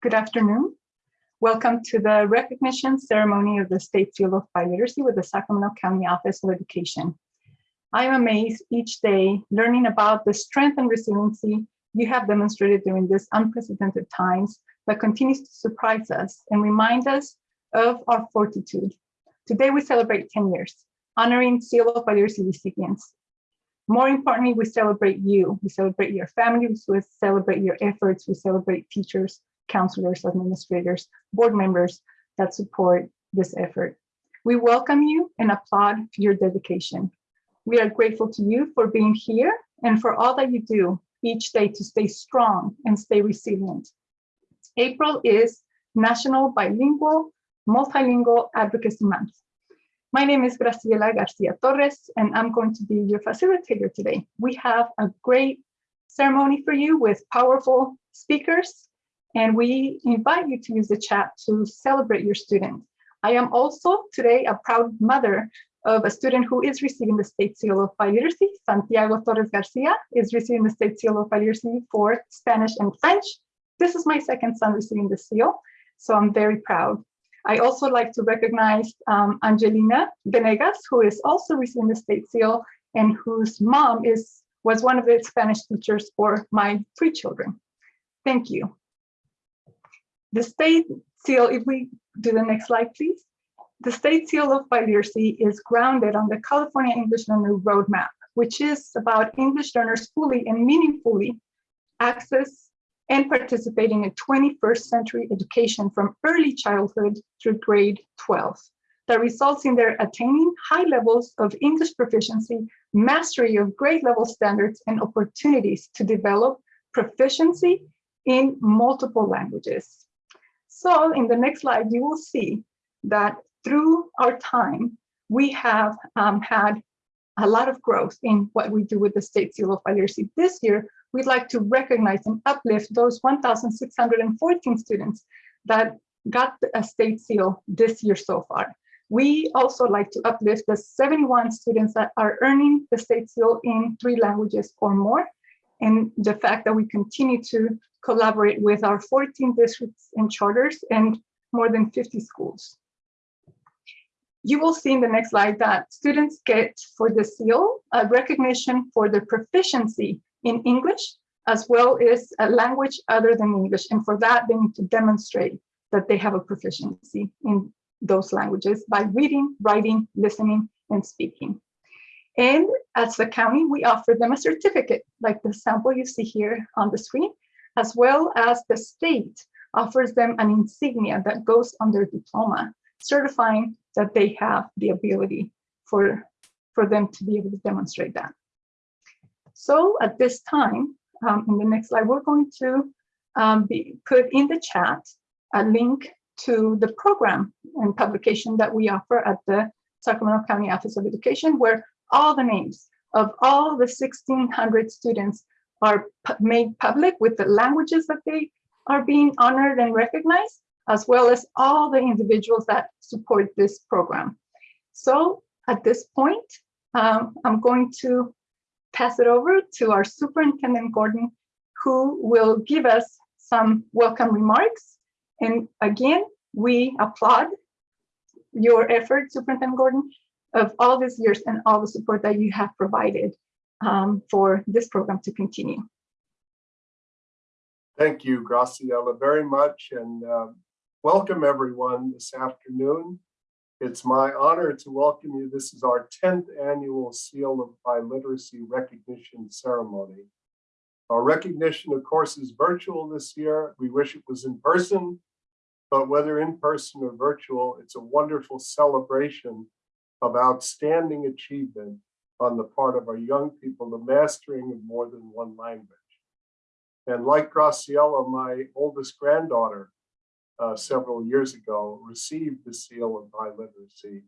Good afternoon. Welcome to the recognition ceremony of the State Seal of Biliteracy with the Sacramento County Office of Education. I am amazed each day learning about the strength and resiliency you have demonstrated during these unprecedented times that continues to surprise us and remind us of our fortitude. Today we celebrate 10 years, honoring Seal of Biliteracy recipients. More importantly, we celebrate you. We celebrate your families, we celebrate your efforts, we celebrate teachers, counselors, administrators, board members that support this effort. We welcome you and applaud your dedication. We are grateful to you for being here and for all that you do each day to stay strong and stay resilient. April is National Bilingual Multilingual Advocacy Month. My name is Graciela Garcia Torres, and I'm going to be your facilitator today. We have a great ceremony for you with powerful speakers, and we invite you to use the chat to celebrate your student. I am also today a proud mother of a student who is receiving the State Seal of Biliteracy. Santiago Torres Garcia is receiving the State Seal of Biliteracy for Spanish and French. This is my second son receiving the seal, so I'm very proud. I also like to recognize um, Angelina Venegas, who is also receiving the state seal and whose mom is was one of the Spanish teachers for my three children. Thank you. The state seal, if we do the next slide, please. The state seal of biliteracy is grounded on the California English Learner Roadmap, which is about English learners fully and meaningfully access and participating in 21st century education from early childhood through grade 12 that results in their attaining high levels of English proficiency, mastery of grade level standards, and opportunities to develop proficiency in multiple languages. So in the next slide, you will see that through our time, we have um, had a lot of growth in what we do with the State Seal of Biliteracy. This year, we'd like to recognize and uplift those 1,614 students that got a state seal this year so far. We also like to uplift the 71 students that are earning the state seal in three languages or more, and the fact that we continue to collaborate with our 14 districts and charters and more than 50 schools. You will see in the next slide that students get for the seal a recognition for their proficiency in English, as well as a language other than English. And for that, they need to demonstrate that they have a proficiency in those languages by reading, writing, listening, and speaking. And as the county, we offer them a certificate, like the sample you see here on the screen, as well as the state offers them an insignia that goes on their diploma, certifying that they have the ability for, for them to be able to demonstrate that. So at this time, um, in the next slide, we're going to um, be put in the chat a link to the program and publication that we offer at the Sacramento County Office of Education, where all the names of all the 1,600 students are made public with the languages that they are being honored and recognized, as well as all the individuals that support this program. So at this point, um, I'm going to pass it over to our Superintendent Gordon, who will give us some welcome remarks. And again, we applaud your effort, Superintendent Gordon, of all these years and all the support that you have provided um, for this program to continue. Thank you, Graciela, very much, and uh, welcome everyone this afternoon. It's my honor to welcome you. This is our 10th annual Seal of Biliteracy recognition ceremony. Our recognition, of course, is virtual this year. We wish it was in person, but whether in person or virtual, it's a wonderful celebration of outstanding achievement on the part of our young people, the mastering of more than one language. And like Graciela, my oldest granddaughter uh, several years ago received the seal of biliteracy.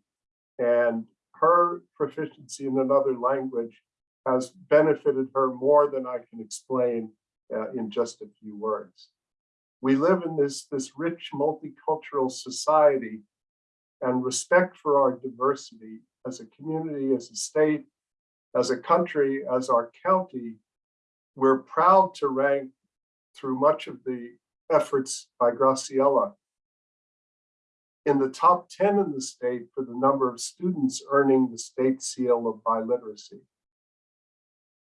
And her proficiency in another language has benefited her more than I can explain uh, in just a few words. We live in this, this rich multicultural society and respect for our diversity as a community, as a state, as a country, as our county, we're proud to rank through much of the efforts by Graciela in the top 10 in the state for the number of students earning the state seal of biliteracy.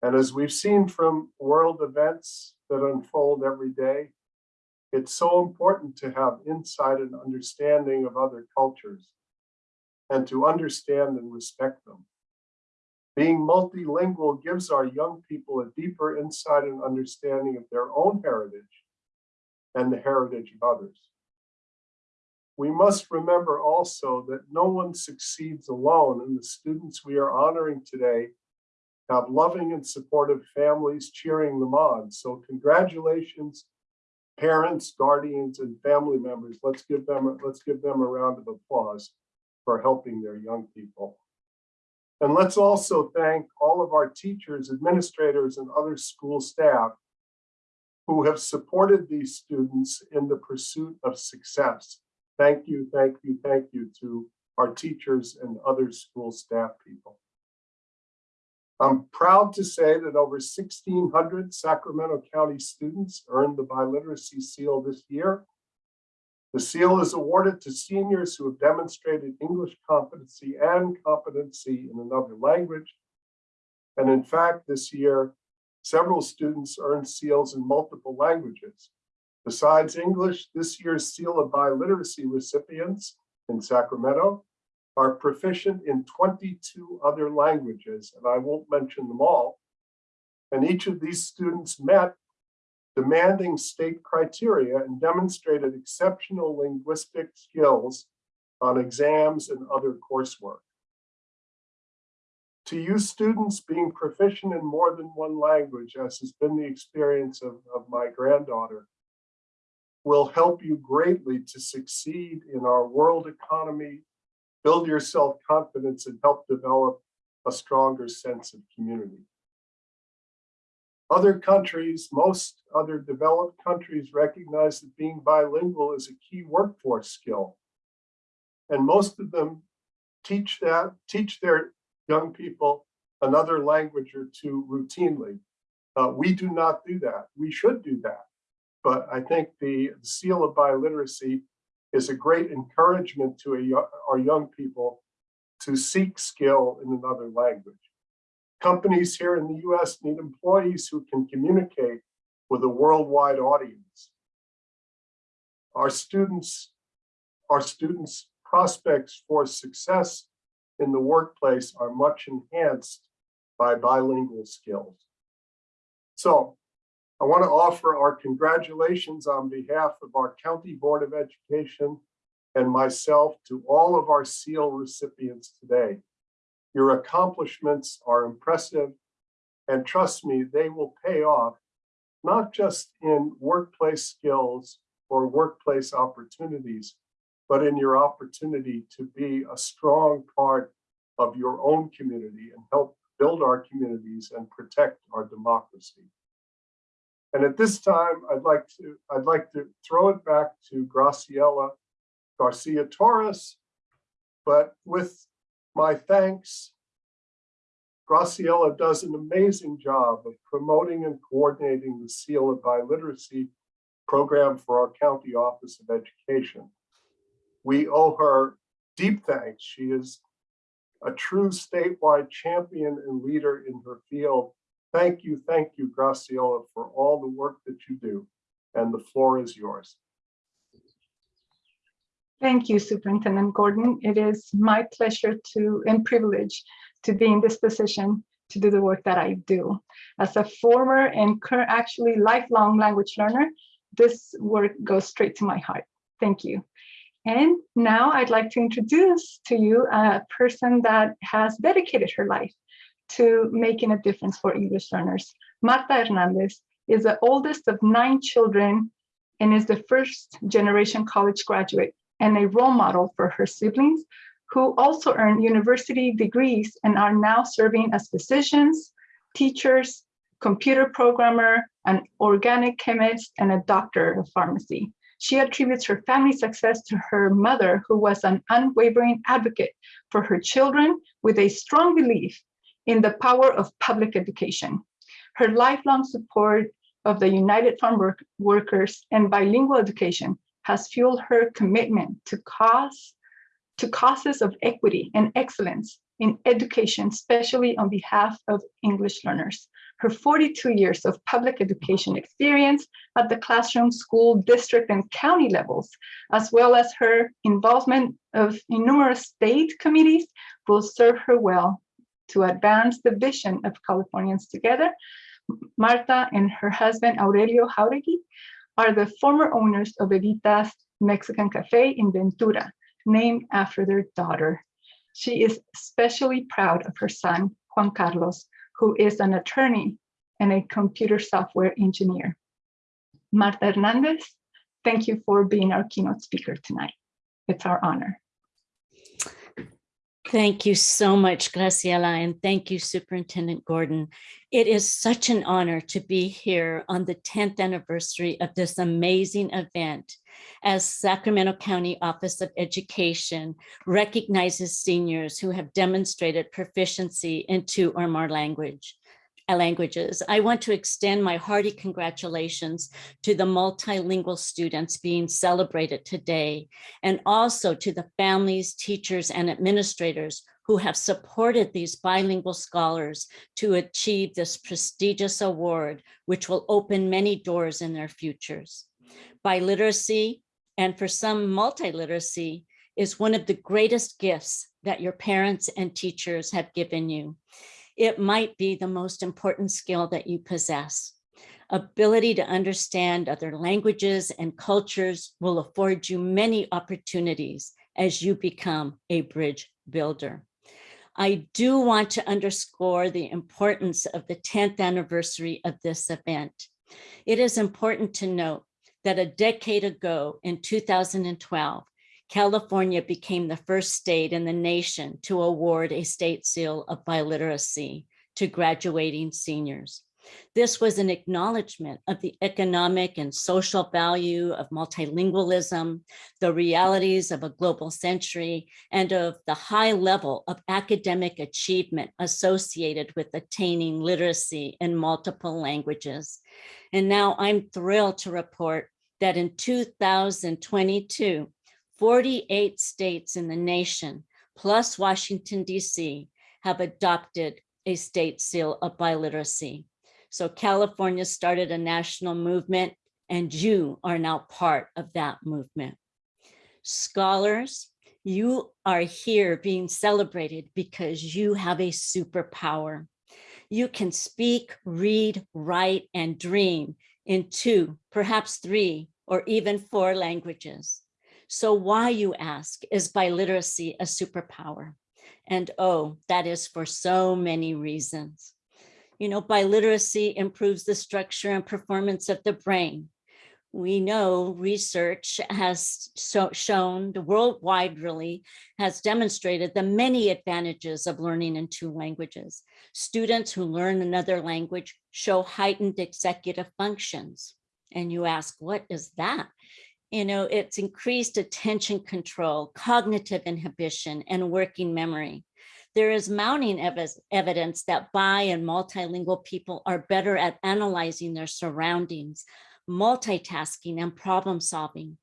And as we've seen from world events that unfold every day, it's so important to have insight and understanding of other cultures and to understand and respect them. Being multilingual gives our young people a deeper insight and understanding of their own heritage and the heritage of others. We must remember also that no one succeeds alone and the students we are honoring today have loving and supportive families cheering them on. So congratulations, parents, guardians, and family members. Let's give them, let's give them a round of applause for helping their young people. And let's also thank all of our teachers, administrators, and other school staff who have supported these students in the pursuit of success. Thank you, thank you, thank you to our teachers and other school staff people. I'm proud to say that over 1,600 Sacramento County students earned the biliteracy seal this year. The seal is awarded to seniors who have demonstrated English competency and competency in another language. And in fact, this year, several students earned seals in multiple languages. Besides English, this year's Seal of Biliteracy recipients in Sacramento are proficient in 22 other languages, and I won't mention them all. And each of these students met demanding state criteria and demonstrated exceptional linguistic skills on exams and other coursework. To you students being proficient in more than one language, as has been the experience of, of my granddaughter, will help you greatly to succeed in our world economy, build your self-confidence and help develop a stronger sense of community. Other countries, most other developed countries recognize that being bilingual is a key workforce skill. And most of them teach that, teach their young people another language or two routinely. Uh, we do not do that. We should do that. But I think the, seal of biliteracy is a great encouragement to a, our young people to seek skill in another language. Companies here in the US need employees who can communicate with a worldwide audience. Our students, our students' prospects for success in the workplace are much enhanced by bilingual skills. So I want to offer our congratulations on behalf of our County Board of Education and myself to all of our SEAL recipients today. Your accomplishments are impressive and trust me, they will pay off, not just in workplace skills or workplace opportunities, but in your opportunity to be a strong part of your own community and help build our communities and protect our democracy. And at this time, I'd like to I'd like to throw it back to Graciela Garcia Torres, but with my thanks, Graciela does an amazing job of promoting and coordinating the Seal of Biliteracy program for our County Office of Education. We owe her deep thanks. She is a true statewide champion and leader in her field Thank you, thank you, Graciela, for all the work that you do. And the floor is yours. Thank you, Superintendent Gordon. It is my pleasure to and privilege to be in this position to do the work that I do. As a former and current actually lifelong language learner, this work goes straight to my heart. Thank you. And now I'd like to introduce to you a person that has dedicated her life to making a difference for English learners. Marta Hernandez is the oldest of nine children and is the first generation college graduate and a role model for her siblings who also earned university degrees and are now serving as physicians, teachers, computer programmer, an organic chemist, and a doctor of pharmacy. She attributes her family success to her mother, who was an unwavering advocate for her children with a strong belief in the power of public education. Her lifelong support of the United Farm Work- Workers and bilingual education has fueled her commitment to cause to causes of equity and excellence in education, especially on behalf of English learners. Her 42 years of public education experience at the classroom, school, district, and county levels, as well as her involvement of in numerous state committees, will serve her well to advance the vision of Californians Together. Marta and her husband Aurelio Jauregui are the former owners of Evita's Mexican Cafe in Ventura, named after their daughter. She is especially proud of her son, Juan Carlos, who is an attorney and a computer software engineer. Marta Hernandez, thank you for being our keynote speaker tonight. It's our honor. Thank you so much, Graciela, and thank you, Superintendent Gordon. It is such an honor to be here on the 10th anniversary of this amazing event as Sacramento County Office of Education recognizes seniors who have demonstrated proficiency in two or more language Uh, languages. I want to extend my hearty congratulations to the multilingual students being celebrated today, and also to the families, teachers, and administrators who have supported these bilingual scholars to achieve this prestigious award, which will open many doors in their futures. Biliteracy, and for some multiliteracy, is one of the greatest gifts that your parents and teachers have given you it might be the most important skill that you possess. Ability to understand other languages and cultures will afford you many opportunities as you become a bridge builder. I do want to underscore the importance of the 10th anniversary of this event. It is important to note that a decade ago in 2012, California became the first state in the nation to award a state seal of biliteracy to graduating seniors. This was an acknowledgement of the economic and social value of multilingualism, the realities of a global century, and of the high level of academic achievement associated with attaining literacy in multiple languages. And now I'm thrilled to report that in 2022, 48 states in the nation, plus Washington, DC, have adopted a state seal of biliteracy. So California started a national movement and you are now part of that movement. Scholars, you are here being celebrated because you have a superpower. You can speak, read, write, and dream in two, perhaps three, or even four languages. So why, you ask, is biliteracy a superpower? And oh, that is for so many reasons. You know, biliteracy improves the structure and performance of the brain. We know research has so shown, the worldwide really, has demonstrated the many advantages of learning in two languages. Students who learn another language show heightened executive functions. And you ask, what is that? You know, it's increased attention control, cognitive inhibition, and working memory. There is mounting ev evidence that bi and multilingual people are better at analyzing their surroundings, multitasking, and problem solving.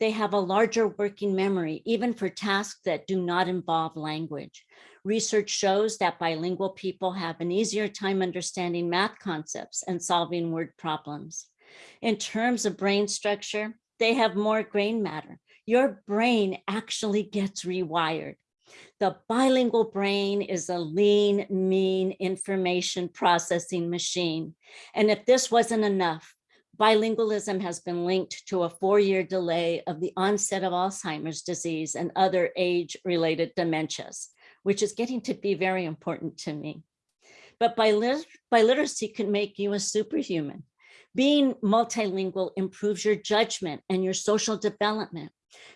They have a larger working memory, even for tasks that do not involve language. Research shows that bilingual people have an easier time understanding math concepts and solving word problems. In terms of brain structure, they have more grain matter. Your brain actually gets rewired. The bilingual brain is a lean, mean information processing machine. And if this wasn't enough, bilingualism has been linked to a four-year delay of the onset of Alzheimer's disease and other age-related dementias, which is getting to be very important to me. But biliteracy can make you a superhuman. Being multilingual improves your judgment and your social development.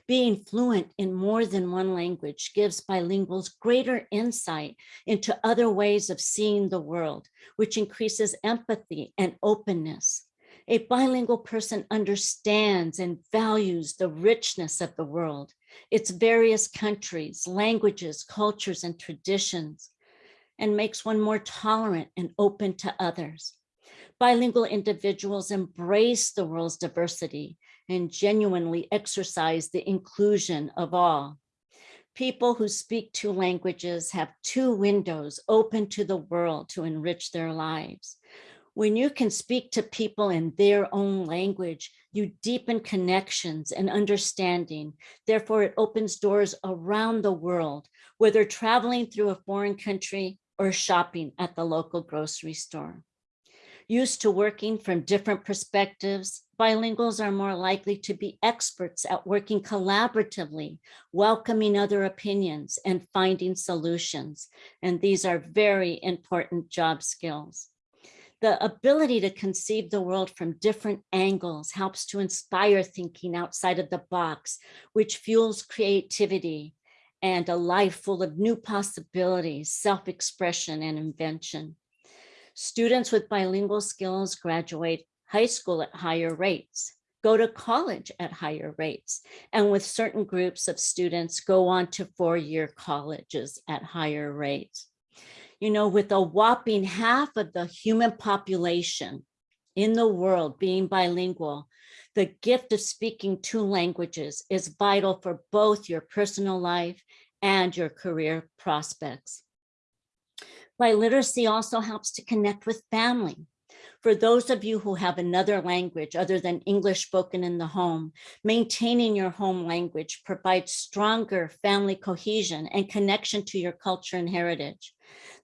Being fluent in more than one language gives bilinguals greater insight into other ways of seeing the world, which increases empathy and openness. A bilingual person understands and values the richness of the world, its various countries, languages, cultures, and traditions, and makes one more tolerant and open to others. Bilingual individuals embrace the world's diversity and genuinely exercise the inclusion of all. People who speak two languages have two windows open to the world to enrich their lives. When you can speak to people in their own language, you deepen connections and understanding. Therefore, it opens doors around the world, whether traveling through a foreign country or shopping at the local grocery store. Used to working from different perspectives, bilinguals are more likely to be experts at working collaboratively, welcoming other opinions and finding solutions. And these are very important job skills. The ability to conceive the world from different angles helps to inspire thinking outside of the box, which fuels creativity and a life full of new possibilities, self-expression and invention. Students with bilingual skills graduate high school at higher rates, go to college at higher rates, and with certain groups of students go on to four-year colleges at higher rates. You know, with a whopping half of the human population in the world being bilingual, the gift of speaking two languages is vital for both your personal life and your career prospects. Biliteracy also helps to connect with family. For those of you who have another language other than English spoken in the home, maintaining your home language provides stronger family cohesion and connection to your culture and heritage.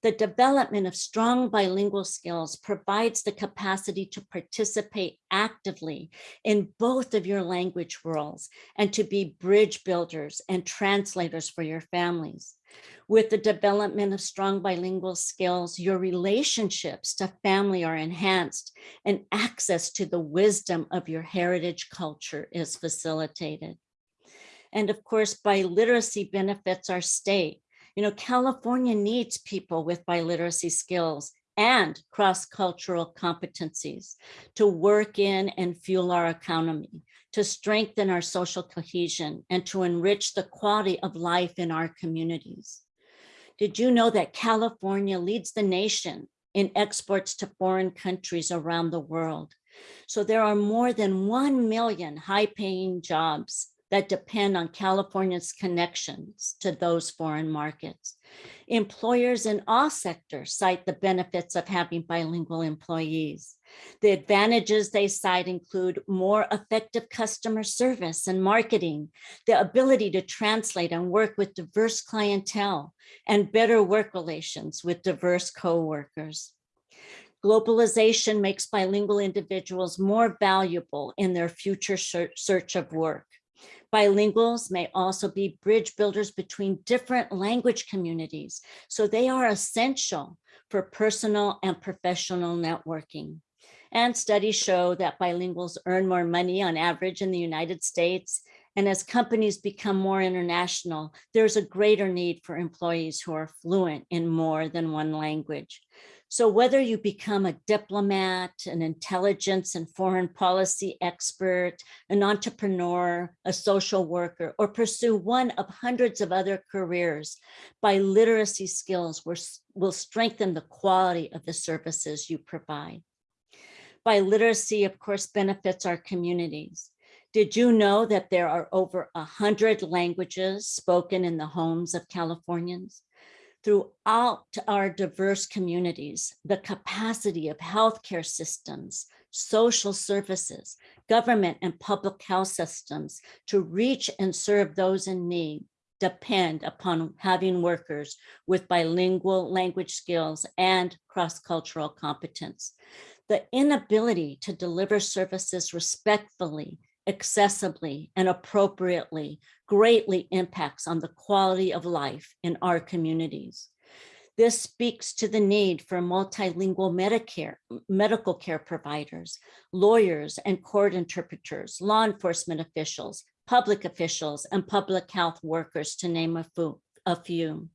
The development of strong bilingual skills provides the capacity to participate actively in both of your language worlds and to be bridge builders and translators for your families. With the development of strong bilingual skills, your relationships to family are enhanced and access to the wisdom of your heritage culture is facilitated. And of course, biliteracy benefits our state. You know, California needs people with biliteracy skills and cross-cultural competencies to work in and fuel our economy, to strengthen our social cohesion, and to enrich the quality of life in our communities. Did you know that California leads the nation in exports to foreign countries around the world? So there are more than 1 million high paying jobs that depend on California's connections to those foreign markets. Employers in all sectors cite the benefits of having bilingual employees. The advantages they cite include more effective customer service and marketing, the ability to translate and work with diverse clientele, and better work relations with diverse co-workers. Globalization makes bilingual individuals more valuable in their future search of work. Bilinguals may also be bridge builders between different language communities, so they are essential for personal and professional networking. And studies show that bilinguals earn more money on average in the United States. And as companies become more international, there's a greater need for employees who are fluent in more than one language. So whether you become a diplomat, an intelligence and foreign policy expert, an entrepreneur, a social worker, or pursue one of hundreds of other careers, biliteracy skills will, strengthen the quality of the services you provide. Biliteracy, of course, benefits our communities. Did you know that there are over a hundred languages spoken in the homes of Californians? Throughout our diverse communities, the capacity of healthcare systems, social services, government and public health systems to reach and serve those in need depend upon having workers with bilingual language skills and cross-cultural competence. The inability to deliver services respectfully, accessibly, and appropriately greatly impacts on the quality of life in our communities. This speaks to the need for multilingual Medicare, medical care providers, lawyers and court interpreters, law enforcement officials, public officials, and public health workers, to name a few a few.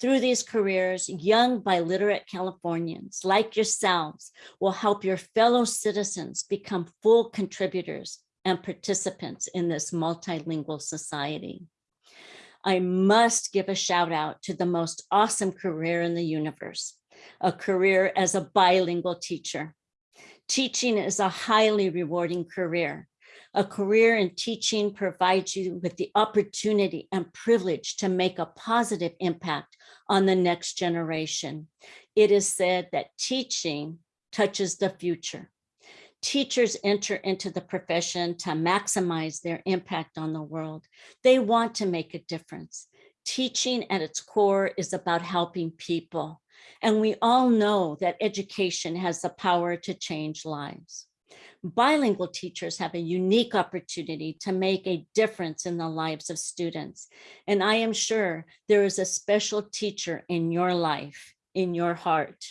Through these careers, young biliterate Californians like yourselves will help your fellow citizens become full contributors and participants in this multilingual society. I must give a shout out to the most awesome career in the universe, a career as a bilingual teacher. Teaching is a highly rewarding career. A career in teaching provides you with the opportunity and privilege to make a positive impact on the next generation. It is said that teaching touches the future. Teachers enter into the profession to maximize their impact on the world. They want to make a difference. Teaching at its core is about helping people. And we all know that education has the power to change lives. Bilingual teachers have a unique opportunity to make a difference in the lives of students. And I am sure there is a special teacher in your life, in your heart.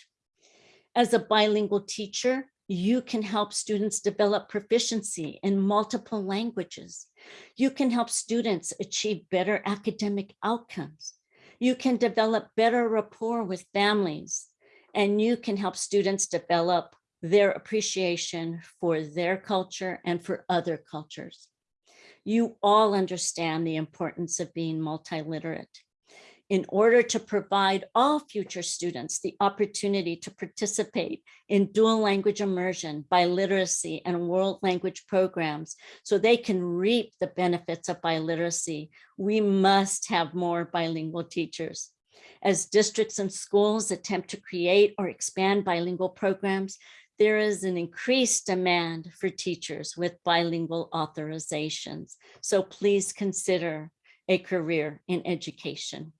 As a bilingual teacher, you can help students develop proficiency in multiple languages. You can help students achieve better academic outcomes. You can develop better rapport with families, and you can help students develop their appreciation for their culture and for other cultures. You all understand the importance of being multiliterate. In order to provide all future students the opportunity to participate in dual language immersion, biliteracy, and world language programs so they can reap the benefits of biliteracy, we must have more bilingual teachers. As districts and schools attempt to create or expand bilingual programs, there is an increased demand for teachers with bilingual authorizations. So please consider a career in education.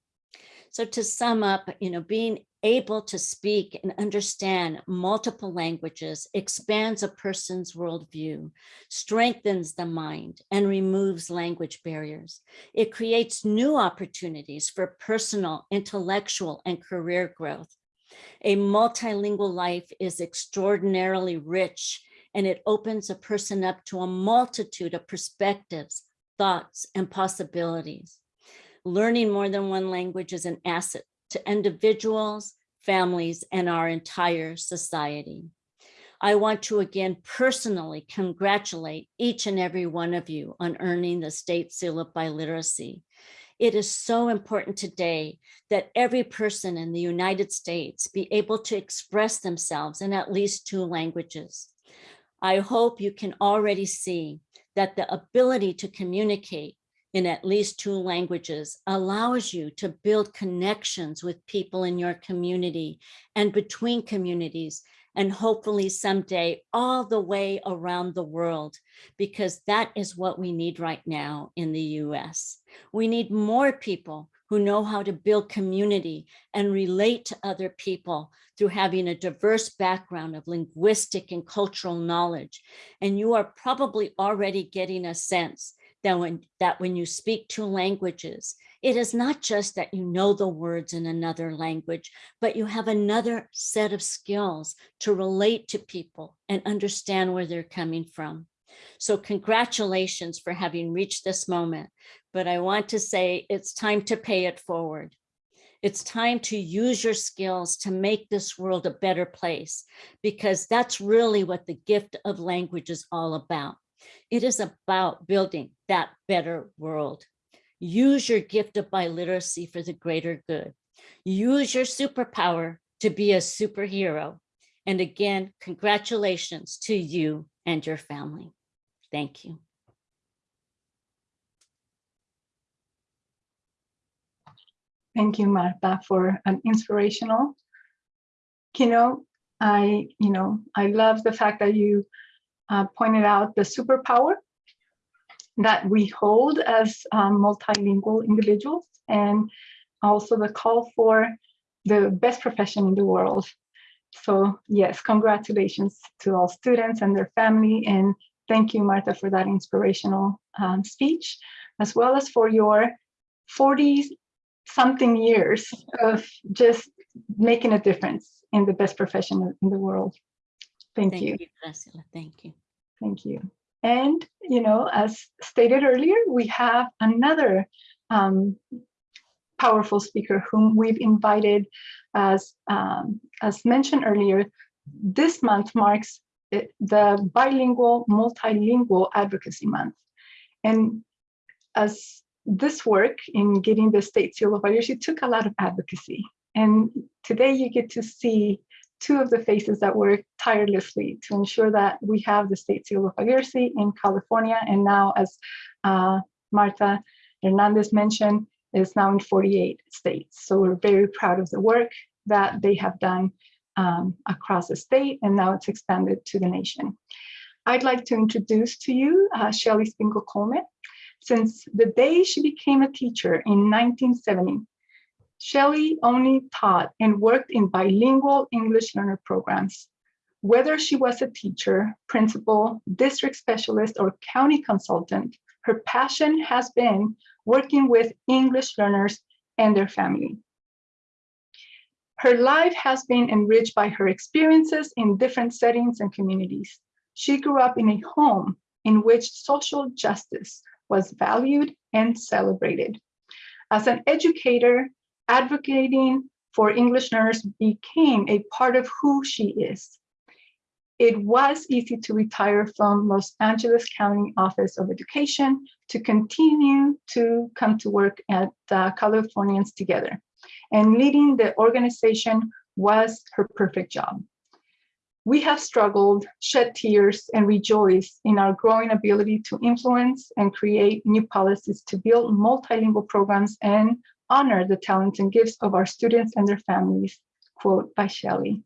So to sum up, you know, being able to speak and understand multiple languages expands a person's worldview, strengthens the mind, and removes language barriers. It creates new opportunities for personal, intellectual, and career growth. A multilingual life is extraordinarily rich and it opens a person up to a multitude of perspectives, thoughts, and possibilities. Learning more than one language is an asset to individuals, families, and our entire society. I want to again personally congratulate each and every one of you on earning the State Seal of Biliteracy. It is so important today that every person in the United States be able to express themselves in at least two languages. I hope you can already see that the ability to communicate in at least two languages allows you to build connections with people in your community and between communities and hopefully someday all the way around the world, because that is what we need right now in the US. We need more people who know how to build community and relate to other people through having a diverse background of linguistic and cultural knowledge. And you are probably already getting a sense that when, that when you speak two languages, it is not just that you know the words in another language, but you have another set of skills to relate to people and understand where they're coming from. So congratulations for having reached this moment, but I want to say it's time to pay it forward. It's time to use your skills to make this world a better place, because that's really what the gift of language is all about. It is about building that better world. Use your gift of biliteracy for the greater good. Use your superpower to be a superhero. And again, congratulations to you and your family. Thank you. Thank you, Marta, for an inspirational keynote. I, you know, I love the fact that you uh, pointed out the superpower that we hold as um, multilingual individuals and also the call for the best profession in the world. So yes, congratulations to all students and their family. And thank you, Martha, for that inspirational um, speech, as well as for your 40 something years of just making a difference in the best profession in the world. Thank, Thank you. you, Graciela. Thank you. Thank you. And, you know, as stated earlier, we have another um, powerful speaker whom we've invited as, um, as mentioned earlier, this month marks the bilingual, multilingual advocacy month. And as this work in getting the state seal of literacy took a lot of advocacy. And today you get to see two of the faces that work tirelessly to ensure that we have the state seal of literacy in California. And now, as uh, Martha Hernandez mentioned, is now in 48 states. So we're very proud of the work that they have done um, across the state, and now it's expanded to the nation. I'd like to introduce to you uh, Shelley Spiegel Coleman. Since the day she became a teacher in 1970, Shelley only taught and worked in bilingual English learner programs. Whether she was a teacher, principal, district specialist, or county consultant, her passion has been working with English learners and their family. Her life has been enriched by her experiences in different settings and communities. She grew up in a home in which social justice was valued and celebrated. As an educator, advocating for English learners became a part of who she is. It was easy to retire from Los Angeles County Office of Education to continue to come to work at uh, Californians Together. And leading the organization was her perfect job. We have struggled, shed tears, and rejoiced in our growing ability to influence and create new policies to build multilingual programs and honor the talents and gifts of our students and their families, quote by Shelley.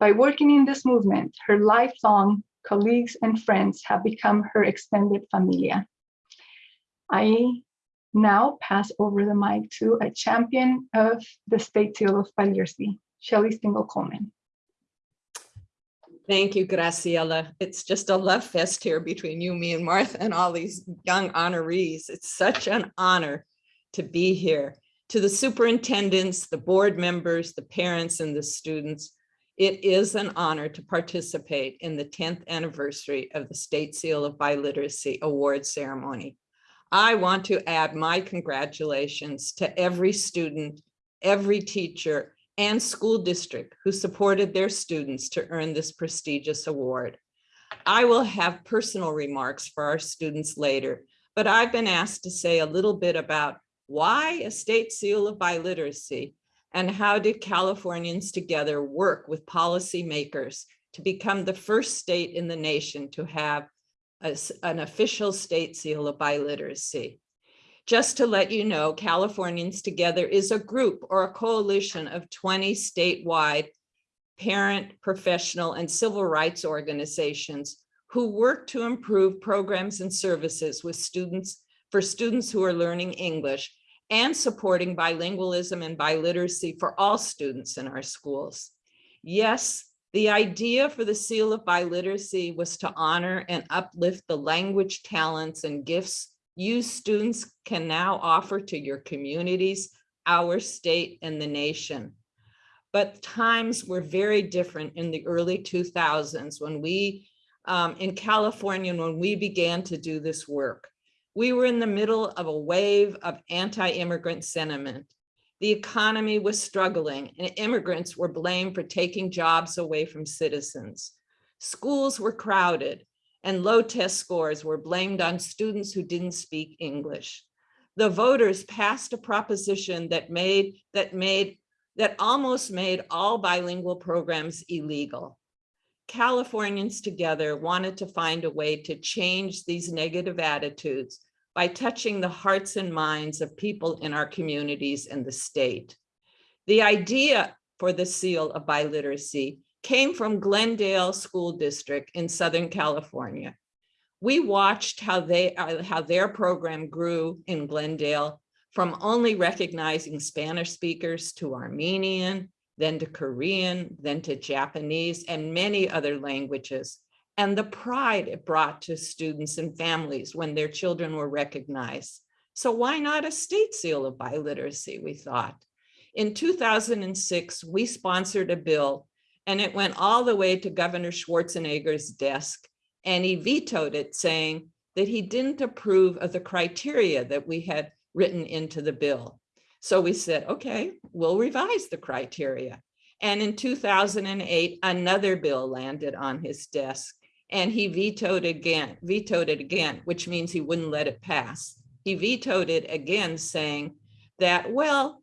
By working in this movement, her lifelong colleagues and friends have become her extended familia. I now pass over the mic to a champion of the State Seal of Biliteracy, Shelley Spiegel Coleman. Thank you, Graciela. It's just a love fest here between you, me, and Martha, and all these young honorees. It's such an honor to be here. To the superintendents, the board members, the parents, and the students, it is an honor to participate in the 10th anniversary of the State Seal of Biliteracy Award ceremony. I want to add my congratulations to every student, every teacher, and school district who supported their students to earn this prestigious award. I will have personal remarks for our students later, but I've been asked to say a little bit about why a state seal of biliteracy and how did Californians together work with policymakers to become the first state in the nation to have a, an official state seal of biliteracy. Just to let you know, Californians Together is a group or a coalition of 20 statewide parent, professional, and civil rights organizations who work to improve programs and services with students for students who are learning English and supporting bilingualism and biliteracy for all students in our schools. Yes, the idea for the Seal of Biliteracy was to honor and uplift the language talents and gifts you students can now offer to your communities, our state, and the nation. But times were very different in the early 2000s when we, um, in California, when we began to do this work. We were in the middle of a wave of anti-immigrant sentiment. The economy was struggling and immigrants were blamed for taking jobs away from citizens. Schools were crowded and low test scores were blamed on students who didn't speak English. The voters passed a proposition that made that made that almost made all bilingual programs illegal. Californians together wanted to find a way to change these negative attitudes by touching the hearts and minds of people in our communities and the state. The idea for the seal of biliteracy came from Glendale School District in Southern California. We watched how they uh, how their program grew in Glendale from only recognizing Spanish speakers to Armenian, then to Korean, then to Japanese, and many other languages, and the pride it brought to students and families when their children were recognized. So why not a state seal of biliteracy, we thought. In 2006, we sponsored a bill and it went all the way to Governor Schwarzenegger's desk and he vetoed it saying that he didn't approve of the criteria that we had written into the bill. So we said, okay, we'll revise the criteria. And in 2008, another bill landed on his desk and he vetoed again, vetoed it again, which means he wouldn't let it pass. He vetoed it again saying that, well,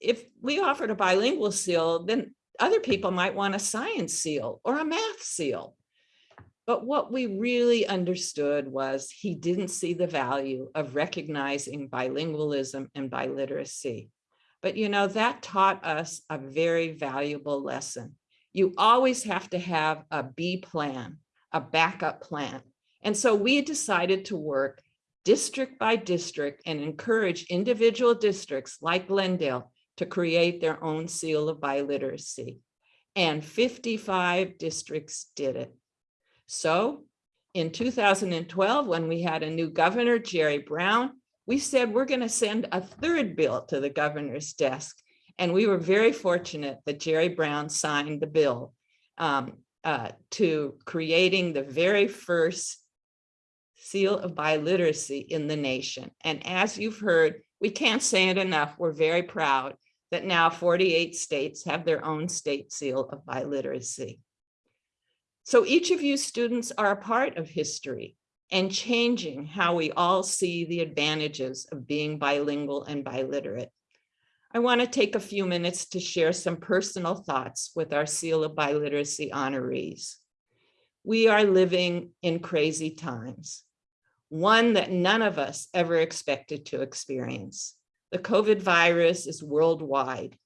if we offered a bilingual seal, then other people might want a science seal or a math seal. But what we really understood was he didn't see the value of recognizing bilingualism and biliteracy. But you know, that taught us a very valuable lesson. You always have to have a B plan, a backup plan. And so we decided to work district by district and encourage individual districts like Glendale to create their own seal of biliteracy. And 55 districts did it. So in 2012, when we had a new governor, Jerry Brown, we said we're going to send a third bill to the governor's desk. And we were very fortunate that Jerry Brown signed the bill um, uh, to creating the very first seal of biliteracy in the nation. And as you've heard, we can't say it enough. We're very proud that now 48 states have their own state seal of biliteracy. So each of you students are a part of history and changing how we all see the advantages of being bilingual and biliterate. I want to take a few minutes to share some personal thoughts with our Seal of Biliteracy honorees. We are living in crazy times, one that none of us ever expected to experience. The COVID virus is worldwide.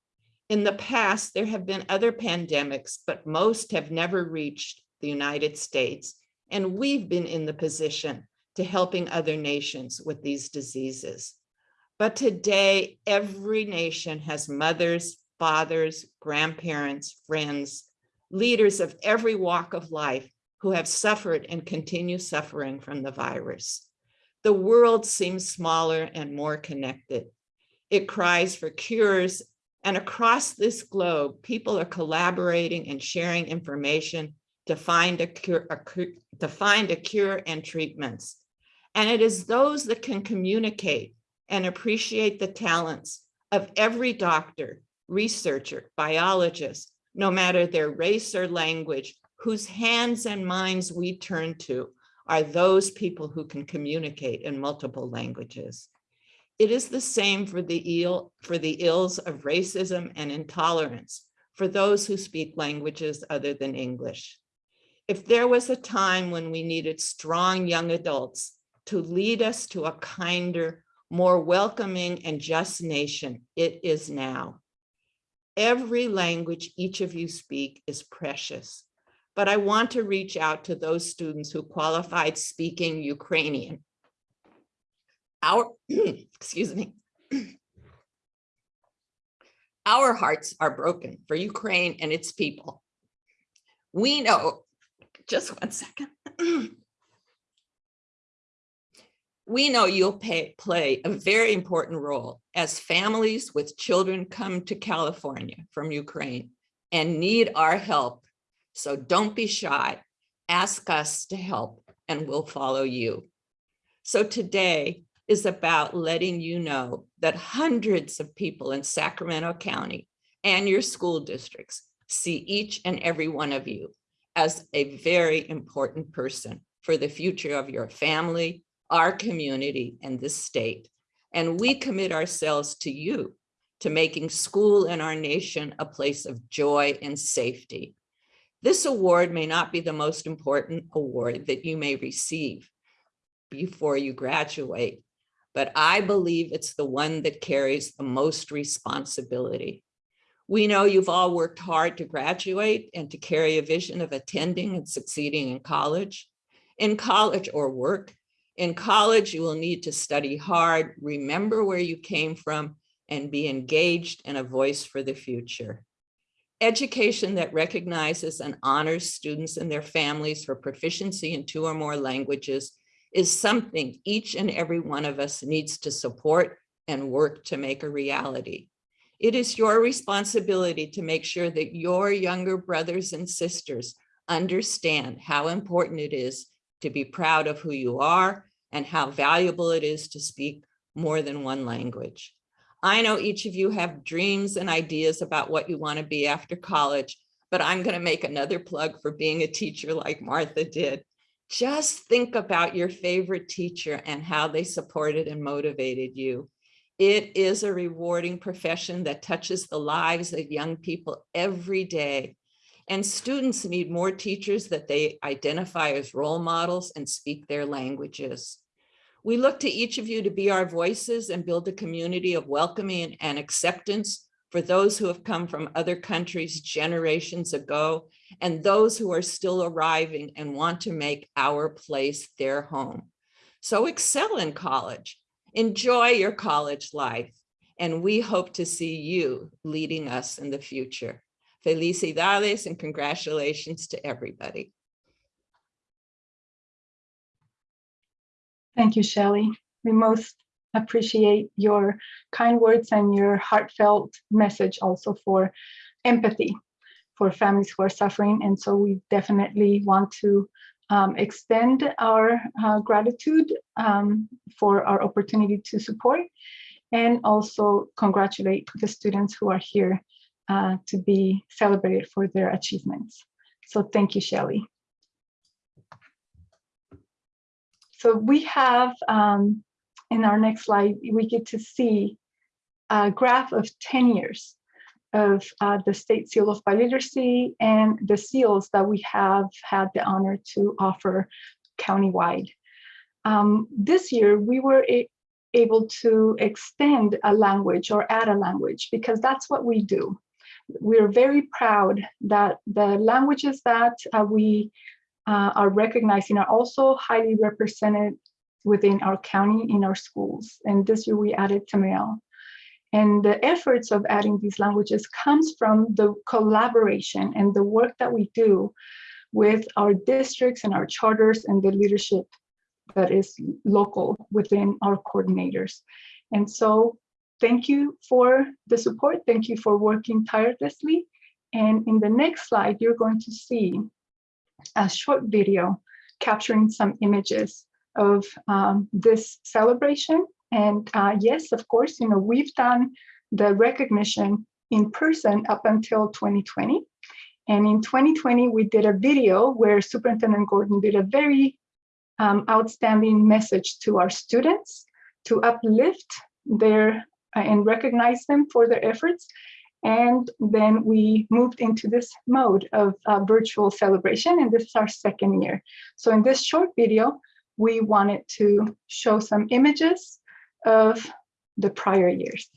In the past, there have been other pandemics, but most have never reached the United States. And we've been in the position to helping other nations with these diseases. But today, every nation has mothers, fathers, grandparents, friends, leaders of every walk of life who have suffered and continue suffering from the virus. The world seems smaller and more connected. It cries for cures and across this globe, people are collaborating and sharing information to find a cure, a, to find a cure and treatments. And it is those that can communicate and appreciate the talents of every doctor, researcher, biologist, no matter their race or language, whose hands and minds we turn to are those people who can communicate in multiple languages. It is the same for the ill, for the ills of racism and intolerance for those who speak languages other than English. If there was a time when we needed strong young adults to lead us to a kinder, more welcoming and just nation, it is now. Every language each of you speak is precious, but I want to reach out to those students who qualified speaking Ukrainian. Our, excuse me. Our hearts are broken for Ukraine and its people. We know just one second. we know you'll pay, play a very important role as families with children come to California from Ukraine and need our help. So don't be shy. Ask us to help and we'll follow you. So today is about letting you know that hundreds of people in Sacramento County and your school districts see each and every one of you as a very important person for the future of your family, our community, and this state. And we commit ourselves to you, to making school and our nation a place of joy and safety. This award may not be the most important award that you may receive before you graduate, but I believe it's the one that carries the most responsibility. We know you've all worked hard to graduate and to carry a vision of attending and succeeding in college. In college or work, in college, you will need to study hard, remember where you came from, and be engaged and a voice for the future. Education that recognizes and honors students and their families for proficiency in two or more languages is something each and every one of us needs to support and work to make a reality. It is your responsibility to make sure that your younger brothers and sisters understand how important it is to be proud of who you are and how valuable it is to speak more than one language. I know each of you have dreams and ideas about what you want to be after college, but I'm going to make another plug for being a teacher like Martha did. Just think about your favorite teacher and how they supported and motivated you. It is a rewarding profession that touches the lives of young people every day. And students need more teachers that they identify as role models and speak their languages. We look to each of you to be our voices and build a community of welcoming and acceptance for those who have come from other countries generations ago and those who are still arriving and want to make our place their home. So excel in college, enjoy your college life, and we hope to see you leading us in the future. Felicidades and congratulations to everybody. Thank you, Shelley. We most appreciate your kind words and your heartfelt message also for empathy for families who are suffering. And so we definitely want to um, extend our uh, gratitude um, for our opportunity to support and also congratulate the students who are here uh, to be celebrated for their achievements. So thank you, Shelley. So we have, um, in our next slide, we get to see a graph of 10 years of uh, the State Seal of Biliteracy and the seals that we have had the honor to offer countywide. Um, this year, we were able to extend a language or add a language because that's what we do. We're very proud that the languages that uh, we uh, are recognizing are also highly represented within our county in our schools. And this year we added Tamil. And the efforts of adding these languages comes from the collaboration and the work that we do with our districts and our charters and the leadership that is local within our coordinators. And so thank you for the support. Thank you for working tirelessly. And in the next slide, you're going to see a short video capturing some images of um, this celebration and uh, yes, of course, you know, we've done the recognition in person up until 2020. And in 2020, we did a video where Superintendent Gordon did a very um, outstanding message to our students to uplift their and recognize them for their efforts. And then we moved into this mode of uh, virtual celebration, and this is our second year. So in this short video, we wanted to show some images of the prior years.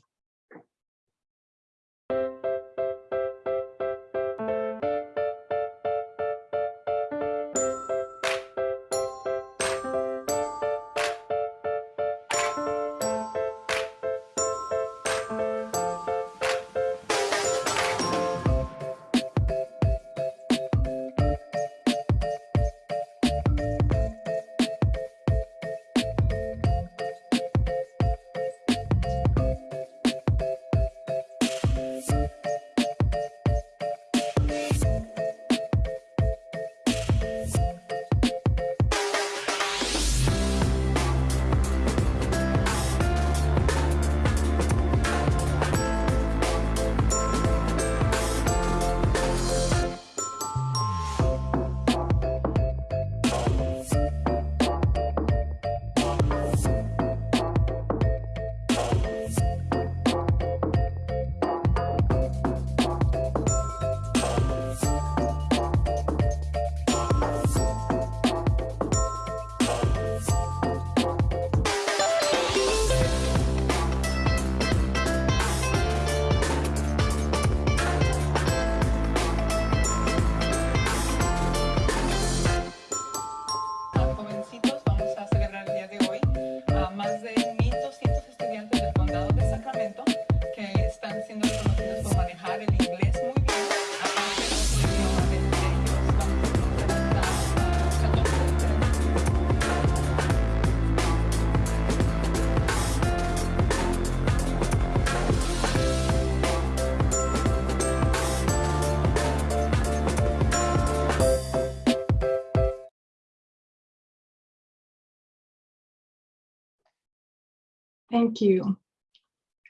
Thank you.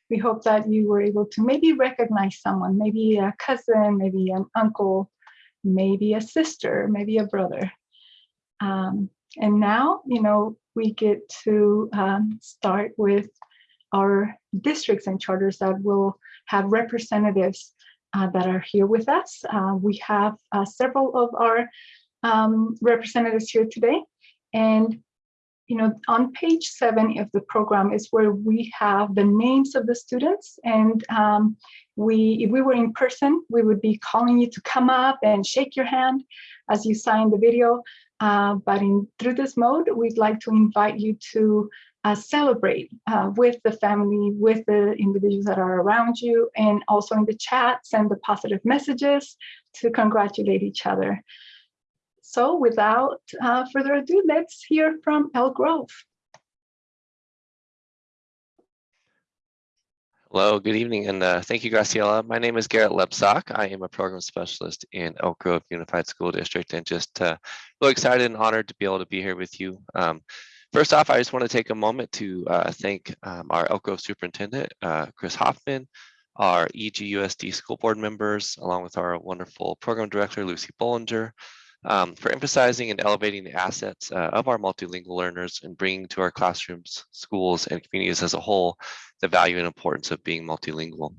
We hope that you were able to maybe recognize someone, maybe a cousin, maybe an uncle, maybe a sister, maybe a brother. Um, and now, you know, we get to um, start with our districts and charters that will have representatives uh, that are here with us. Uh, we have uh, several of our um, representatives here today. And, you know, on page seven of the program is where we have the names of the students. And um, we, if we were in person, we would be calling you to come up and shake your hand as you sign the video. Uh, but in through this mode, we'd like to invite you to uh, celebrate uh, with the family, with the individuals that are around you, and also in the chat, send the positive messages to congratulate each other. So without uh, further ado, let's hear from Elk Grove. Hello, good evening, and uh, thank you, Graciela. My name is Garrett Lebsock. I am a program specialist in Elk Grove Unified School District, and just uh, really excited and honored to be able to be here with you. Um, first off, I just want to take a moment to uh, thank um, our Elk Grove Superintendent, uh, Chris Hoffman, our EGUSD school board members, along with our wonderful program director, Lucy Bollinger, um, for emphasizing and elevating the assets uh, of our multilingual learners and bringing to our classrooms, schools, and communities as a whole the value and importance of being multilingual.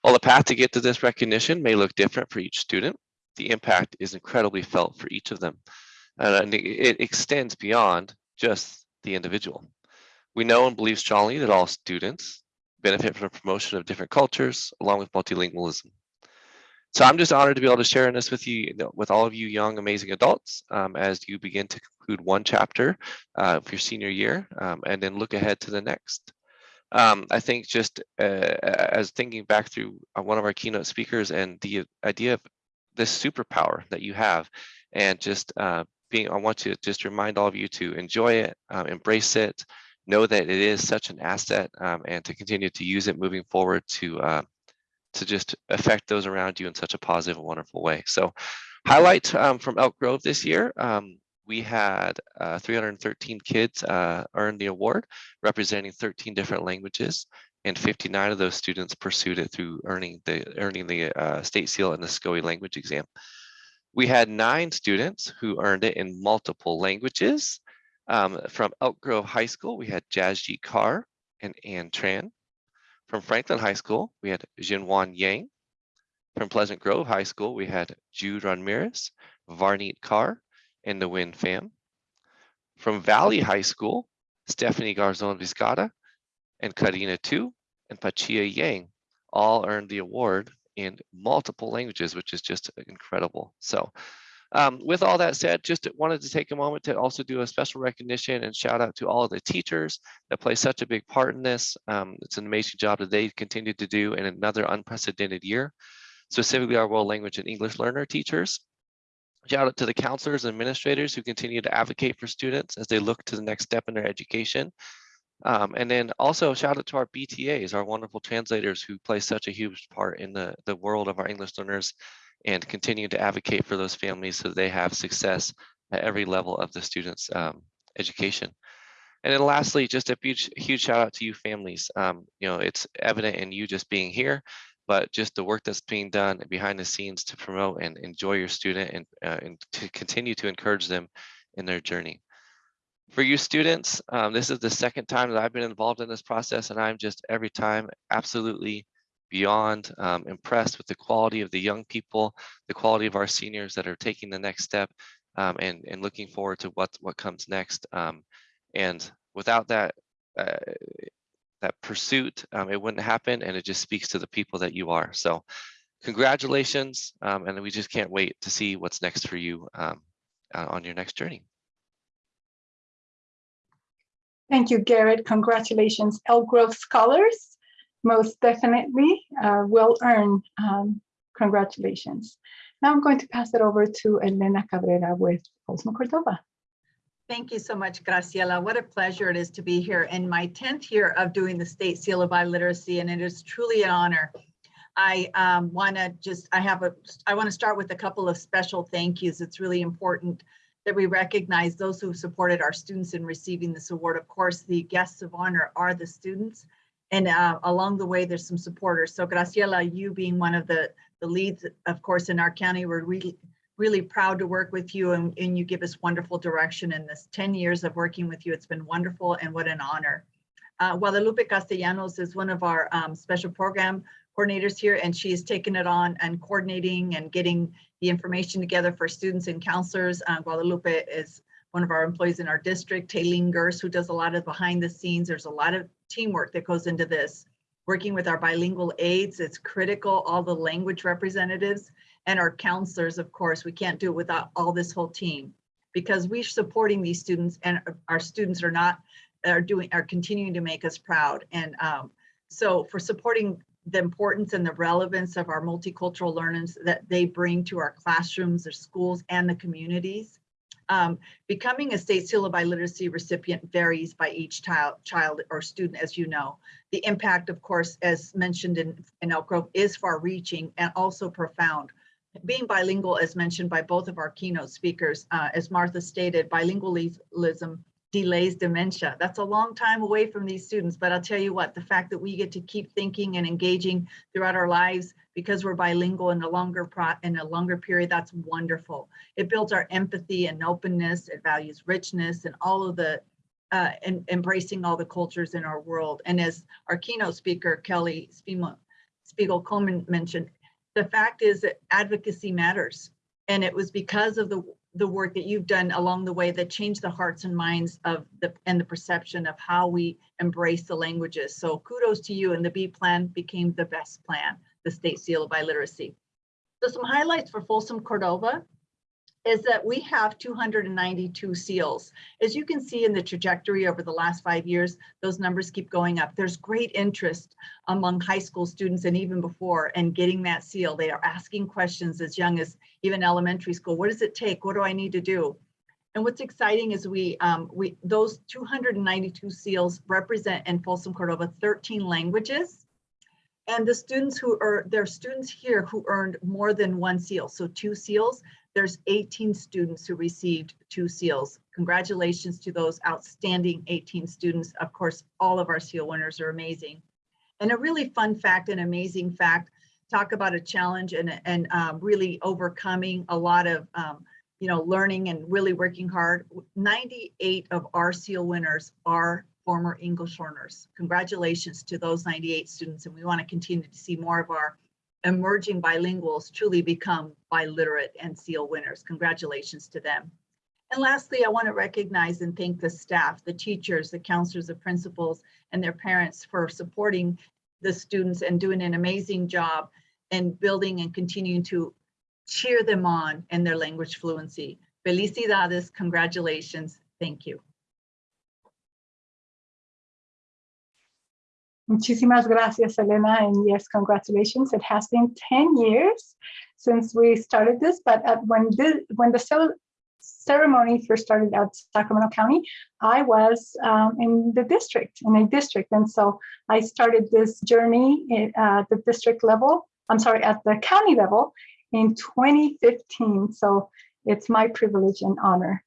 While the path to get to this recognition may look different for each student, the impact is incredibly felt for each of them. And it extends beyond just the individual. We know and believe strongly that all students benefit from the promotion of different cultures along with multilingualism. So I'm just honored to be able to share this with you, with all of you young, amazing adults um, as you begin to conclude one chapter uh, of your senior year um, and then look ahead to the next. Um, I think just uh, as thinking back through uh, one of our keynote speakers and the idea of this superpower that you have and just uh, being, I want to just remind all of you to enjoy it, um, embrace it, know that it is such an asset um, and to continue to use it moving forward to uh, to just affect those around you in such a positive and wonderful way. So highlight um, from Elk Grove this year, um, we had uh, 313 kids uh, earn the award, representing 13 different languages, and 59 of those students pursued it through earning the earning the uh, state seal in the SCOE language exam. We had nine students who earned it in multiple languages. Um, from Elk Grove High School, we had Jazji Carr and Ann Tran. From Franklin High School, we had Jinwan Yang. From Pleasant Grove High School, we had Jude Ramirez, Varneet Carr, and the Win fam. From Valley High School, Stephanie Garzon Vizcata and Karina Tu and Pachia Yang all earned the award in multiple languages, which is just incredible. So um, with all that said, just wanted to take a moment to also do a special recognition and shout out to all of the teachers that play such a big part in this. Um, it's an amazing job that they continue to do in another unprecedented year, specifically our world language and English learner teachers. Shout out to the counselors and administrators who continue to advocate for students as they look to the next step in their education. Um, and then also shout out to our BTAs, our wonderful translators who play such a huge part in the, the world of our English learners and continue to advocate for those families so they have success at every level of the students' um, education. And then lastly, just a huge, huge shout out to you families. Um, you know, it's evident in you just being here, but just the work that's being done behind the scenes to promote and enjoy your student and, uh, and to continue to encourage them in their journey. For you students, um, this is the second time that I've been involved in this process and I'm just every time absolutely beyond um, impressed with the quality of the young people, the quality of our seniors that are taking the next step um, and, and looking forward to what, what comes next. Um, and without that, uh, that pursuit, um, it wouldn't happen and it just speaks to the people that you are. So congratulations. Um, and we just can't wait to see what's next for you um, uh, on your next journey. Thank you, Garrett. Congratulations, Elk Grove Scholars. Most definitely uh, well earned. Um, congratulations. Now I'm going to pass it over to Elena Cabrera with Folsom Cordova. Thank you so much, Graciela. What a pleasure it is to be here in my 10th year of doing the State Seal of Biliteracy, and it is truly an honor. I um, want to just, I have a, I want to start with a couple of special thank yous. It's really important that we recognize those who supported our students in receiving this award. Of course, the guests of honor are the students, and uh, along the way, there's some supporters. So Graciela, you being one of the, the leads, of course, in our county, we're really, really proud to work with you and, and you give us wonderful direction in this 10 years of working with you. It's been wonderful and what an honor. Uh, Guadalupe Castellanos is one of our um, special program coordinators here, and she has taken it on and coordinating and getting the information together for students and counselors. Uh, Guadalupe is one of our employees in our district, Taylene Gers, who does a lot of behind the scenes. There's a lot of teamwork that goes into this. Working with our bilingual aides, it's critical, all the language representatives and our counselors, of course, we can't do it without all this whole team. Because we're supporting these students and our students are not, are doing, are continuing to make us proud. And um, so for supporting the importance and the relevance of our multicultural learners that they bring to our classrooms, their schools, and the communities. Um, becoming a state seal of biliteracy recipient varies by each child, child or student, as you know. The impact, of course, as mentioned in, in Elk Grove, is far reaching and also profound. Being bilingual, as mentioned by both of our keynote speakers, uh, as Martha stated, bilingualism delays dementia. That's a long time away from these students, but I'll tell you what, the fact that we get to keep thinking and engaging throughout our lives because we're bilingual in a longer pro in a longer period, that's wonderful. It builds our empathy and openness, it values richness and all of the uh, and embracing all the cultures in our world. And as our keynote speaker, Shelley Spiegel, Coleman mentioned, the fact is that advocacy matters. And it was because of the the work that you've done along the way that changed the hearts and minds of the and the perception of how we embrace the languages. So kudos to you and the B plan became the best plan, the state seal of biliteracy. So some highlights for Folsom Cordova is that we have 292 seals. As you can see in the trajectory over the last five years, those numbers keep going up. There's great interest among high school students and even before and getting that seal. They are asking questions as young as even elementary school. What does it take? What do I need to do? And what's exciting is we, um, we those 292 seals represent in Folsom Cordova 13 languages. And the students who are, there are students here who earned more than one seal, so two seals there's 18 students who received two seals. Congratulations to those outstanding 18 students. Of course, all of our seal winners are amazing. And a really fun fact and amazing fact, talk about a challenge and, and um, really overcoming a lot of, um, you know, learning and really working hard. 98 of our seal winners are former English learners. Congratulations to those 98 students. And we want to continue to see more of our emerging bilinguals truly become biliterate and seal winners. Congratulations to them. And lastly, I want to recognize and thank the staff, the teachers, the counselors, the principals, and their parents for supporting the students and doing an amazing job in building and continuing to cheer them on in their language fluency. Felicidades, congratulations, thank you. Muchísimas gracias, Elena, and yes, congratulations. It has been 10 years since we started this, but when, the, when the ceremony first started at Sacramento County, I was um, in the district, in a district. And so I started this journey at the district level, I'm sorry, at the county level in 2015. So it's my privilege and honor.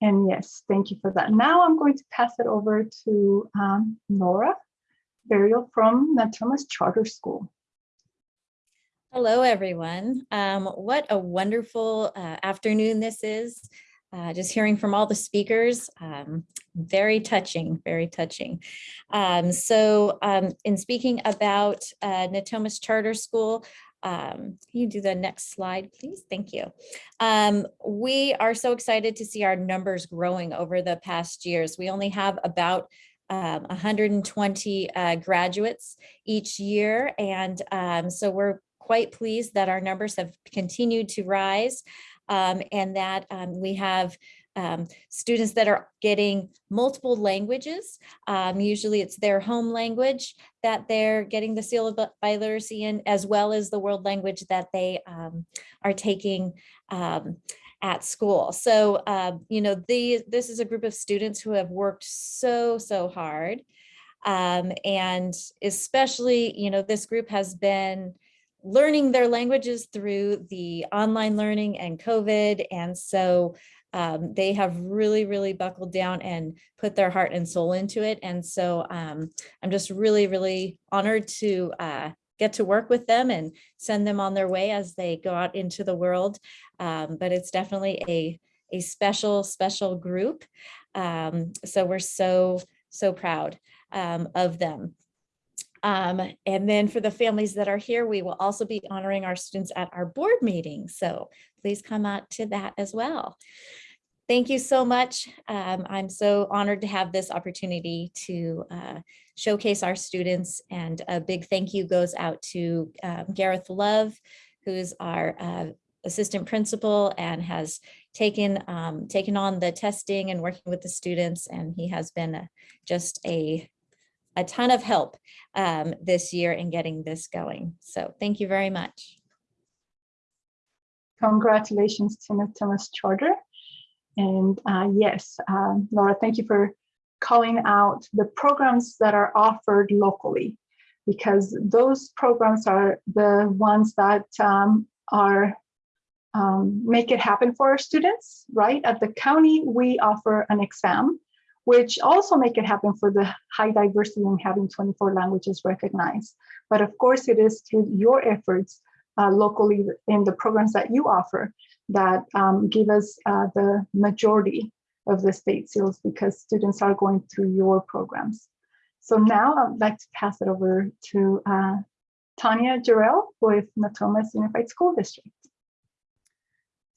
And yes, thank you for that. Now I'm going to pass it over to um, Nora Burial from Natomas Charter School. Hello, everyone. Um, what a wonderful uh, afternoon this is. Uh, just hearing from all the speakers, um, very touching, very touching. Um, so um, in speaking about uh, Natomas Charter School, um, can you do the next slide, please? Thank you. Um, we are so excited to see our numbers growing over the past years. We only have about um, 120 uh, graduates each year. And um, so we're quite pleased that our numbers have continued to rise um, and that um, we have um, students that are getting multiple languages. Um, usually it's their home language that they're getting the seal of biliteracy in, as well as the world language that they are taking at school. So, uh, you know, the, this is a group of students who have worked so, so hard. Um, and especially, you know, this group has been learning their languages through the online learning and COVID. And so um, they have really, really buckled down and put their heart and soul into it. And so um, I'm just really, really honored to uh, get to work with them and send them on their way as they go out into the world. Um, but it's definitely a, a special, special group. Um, so we're so so proud um, of them. Um, and then for the families that are here, we will also be honoring our students at our board meeting. So please come out to that as well. Thank you so much. Um, I'm so honored to have this opportunity to uh, showcase our students and a big thank you goes out to um, Gareth Love, who's our uh, assistant principal and has taken um, taken on the testing and working with the students. And he has been a- just a a ton of help um, this year in getting this going. So thank you very much. Congratulations to Natomas Charter. And uh, yes, um, Laura, thank you for calling out the programs that are offered locally because those programs are the ones that um, are um, make it happen for our students, right? At the county, we offer an exam, which also make it happen for the high diversity and having 24 languages recognized. But of course, it is through your efforts uh, locally in the programs that you offer that um, give us uh, the majority of the state seals because students are going through your programs. So now I'd like to pass it over to uh, Tanya Jarrell with Natomas Unified School District.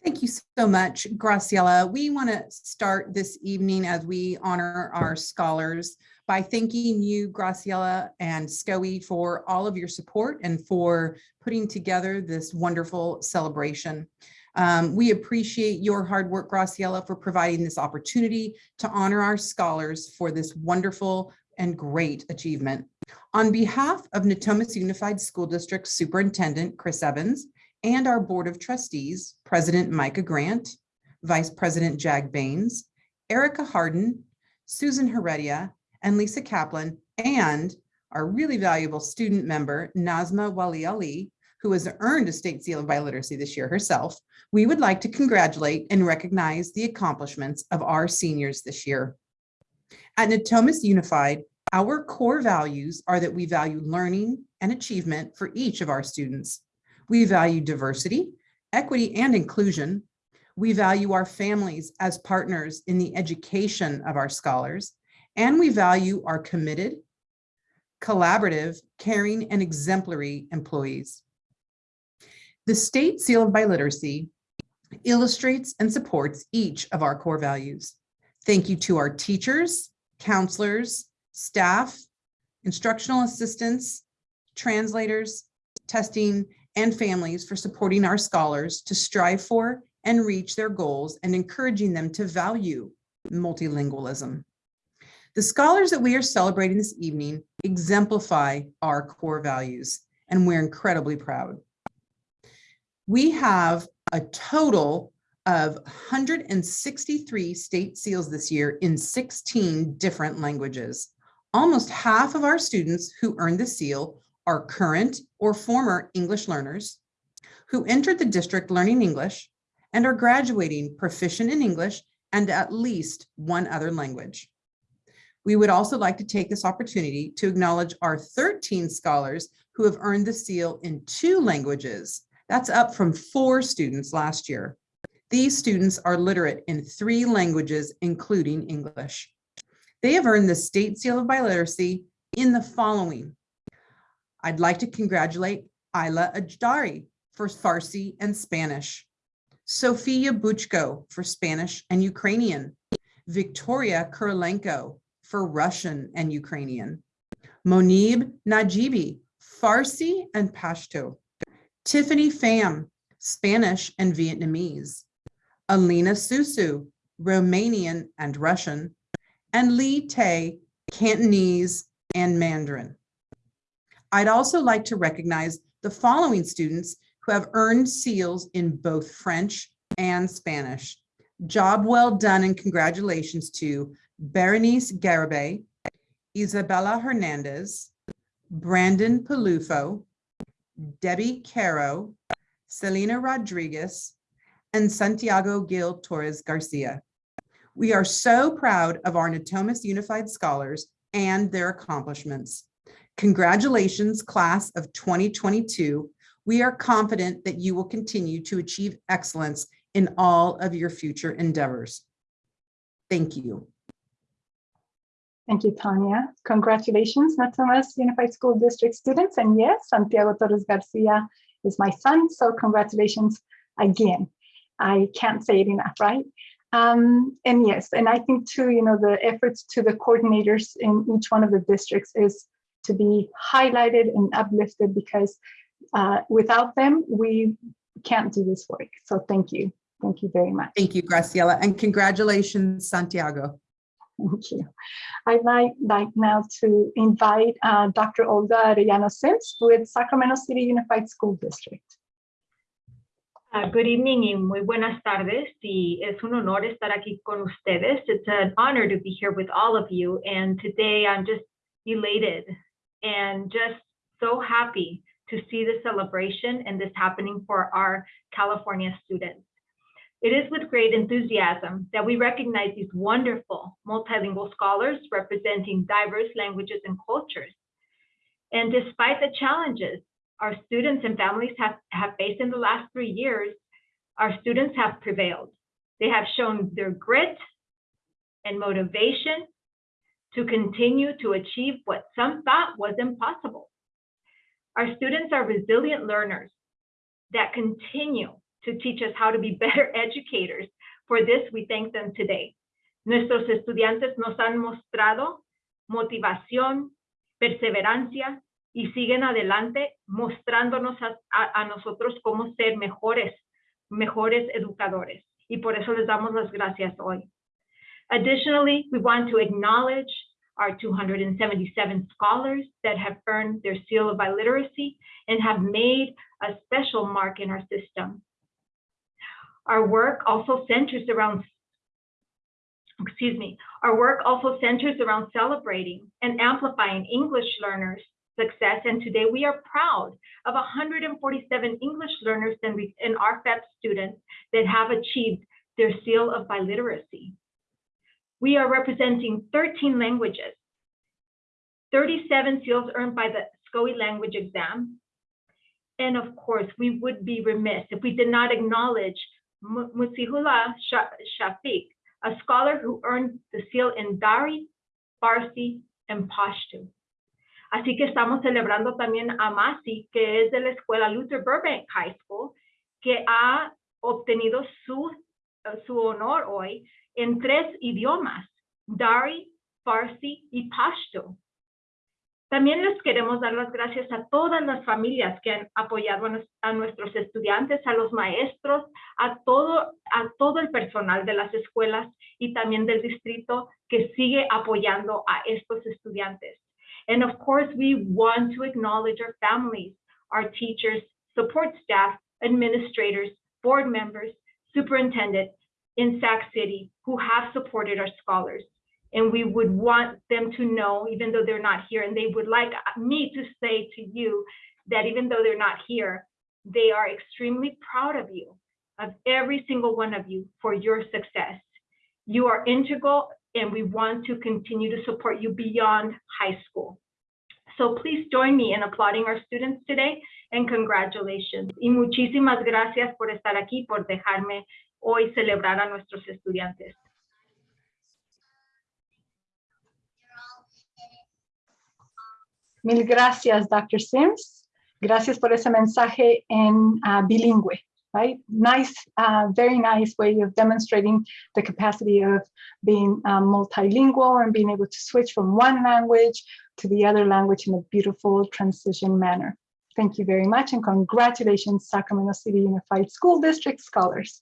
Thank you so much, Graciela. We want to start this evening as we honor our scholars by thanking you, Graciela and SCOE for all of your support and for putting together this wonderful celebration. Um, we appreciate your hard work, Graciela, for providing this opportunity to honor our scholars for this wonderful and great achievement. On behalf of Natomas Unified School District Superintendent Chris Evans and our Board of Trustees, President Micah Grant, Vice President Jag Bains, Erica Harden, Susan Heredia, and Lisa Kaplan, and our really valuable student member, Nazma Wali Ali, who has earned a state seal of biliteracy this year herself, we would like to congratulate and recognize the accomplishments of our seniors this year. At Natomas Unified, our core values are that we value learning and achievement for each of our students. We value diversity, equity, and inclusion. We value our families as partners in the education of our scholars, and we value our committed, collaborative, caring, and exemplary employees. The State Seal of Biliteracy illustrates and supports each of our core values. Thank you to our teachers, counselors, staff, instructional assistants, translators, testing, and families for supporting our scholars to strive for and reach their goals and encouraging them to value multilingualism. The scholars that we are celebrating this evening exemplify our core values, and we're incredibly proud. We have a total of 163 state seals this year in 16 different languages. Almost half of our students who earned the seal are current or former English learners who entered the district learning English and are graduating proficient in English and at least one other language. We would also like to take this opportunity to acknowledge our 13 scholars who have earned the seal in two languages. That's up from four students last year. These students are literate in three languages, including English. They have earned the State Seal of Biliteracy in the following. I'd like to congratulate Ayla Ajdari for Farsi and Spanish, Sofia Buchko for Spanish and Ukrainian, Victoria Kurilenko for Russian and Ukrainian, Monib Najibi, Farsi and Pashto, Tiffany Pham, Spanish and Vietnamese, Alina Susu, Romanian and Russian, and Lee Tay, Cantonese and Mandarin. I'd also like to recognize the following students who have earned seals in both French and Spanish. Job well done and congratulations to Berenice Garibay, Isabella Hernandez, Brandon Palufo, Debbie Caro, Selena Rodriguez, and Santiago Gil Torres Garcia. We are so proud of our Natomas Unified Scholars and their accomplishments. Congratulations, class of 2022. We are confident that you will continue to achieve excellence in all of your future endeavors. Thank you. Thank you, Tanya. Congratulations, Natomas Unified School District students. And yes, Santiago Torres Garcia is my son, so congratulations again. I can't say it enough, right? Um, and yes, and I think too, you know, the efforts to the coordinators in each one of the districts is to be highlighted and uplifted because uh, without them, we can't do this work. So thank you. Thank you very much. Thank you, Graciela, and congratulations, Santiago. Thank you. I'd like, now to invite uh, Dr. Olga Arellano Sims with Sacramento City Unified School District. Uh, good evening muy buenas tardes. Y es un honor estar aquí con ustedes. It's an honor to be here with all of you. And today I'm just elated and just so happy to see the celebration and this happening for our California students. It is with great enthusiasm that we recognize these wonderful multilingual scholars representing diverse languages and cultures. And despite the challenges our students and families have, have faced in the last three years, our students have prevailed. They have shown their grit and motivation to continue to achieve what some thought was impossible. Our students are resilient learners that continue to teach us how to be better educators. For this, we thank them today. Nuestros estudiantes nos han mostrado motivación, perseverancia, y siguen adelante mostrándonos a, a, a, nosotros cómo ser mejores, mejores educadores. Y por eso les damos las gracias hoy. Additionally, we want to acknowledge our 277 scholars that have earned their seal of biliteracy and have made a special mark in our system. Our work also centers around excuse me, our work also centers around celebrating and amplifying English learners success. And today we are proud of 147 English learners and, and RFEP students that have achieved their seal of biliteracy. We are representing 13 languages, 37 seals earned by the SCOE language exam. And of course, we would be remiss if we did not acknowledge Musihula Shafiq, a scholar who earned the seal in Dari, Farsi, and Pashto. Así que estamos celebrando también a Masi, que es de la escuela Luther Burbank High School, que ha obtenido su, su honor hoy en tres idiomas, Dari, Farsi y Pashto. También les queremos dar las gracias a todas las familias que han apoyado a, nuestros estudiantes, a los maestros, a todo, a todo el personal de las escuelas y también del distrito que sigue apoyando a estos estudiantes. And of course, we want to acknowledge our families, our teachers, support staff, administrators, board members, superintendent in Sac City who have supported our scholars. And we would want them to know, even though they're not here, and they would like me to say to you that even though they're not here, they are extremely proud of you, of every single one of you for your success. You are integral and we want to continue to support you beyond high school. So please join me in applauding our students today and congratulations. Y muchísimas gracias por estar aquí, por dejarme hoy celebrar a nuestros estudiantes. Mil gracias, Dr. Sims. Gracias por ese mensaje en uh, bilingüe. right? Nice, uh, very nice way of demonstrating the capacity of being um, multilingual and being able to switch from one language to the other language in a beautiful transition manner. Thank you very much and congratulations, Sacramento City Unified School District scholars.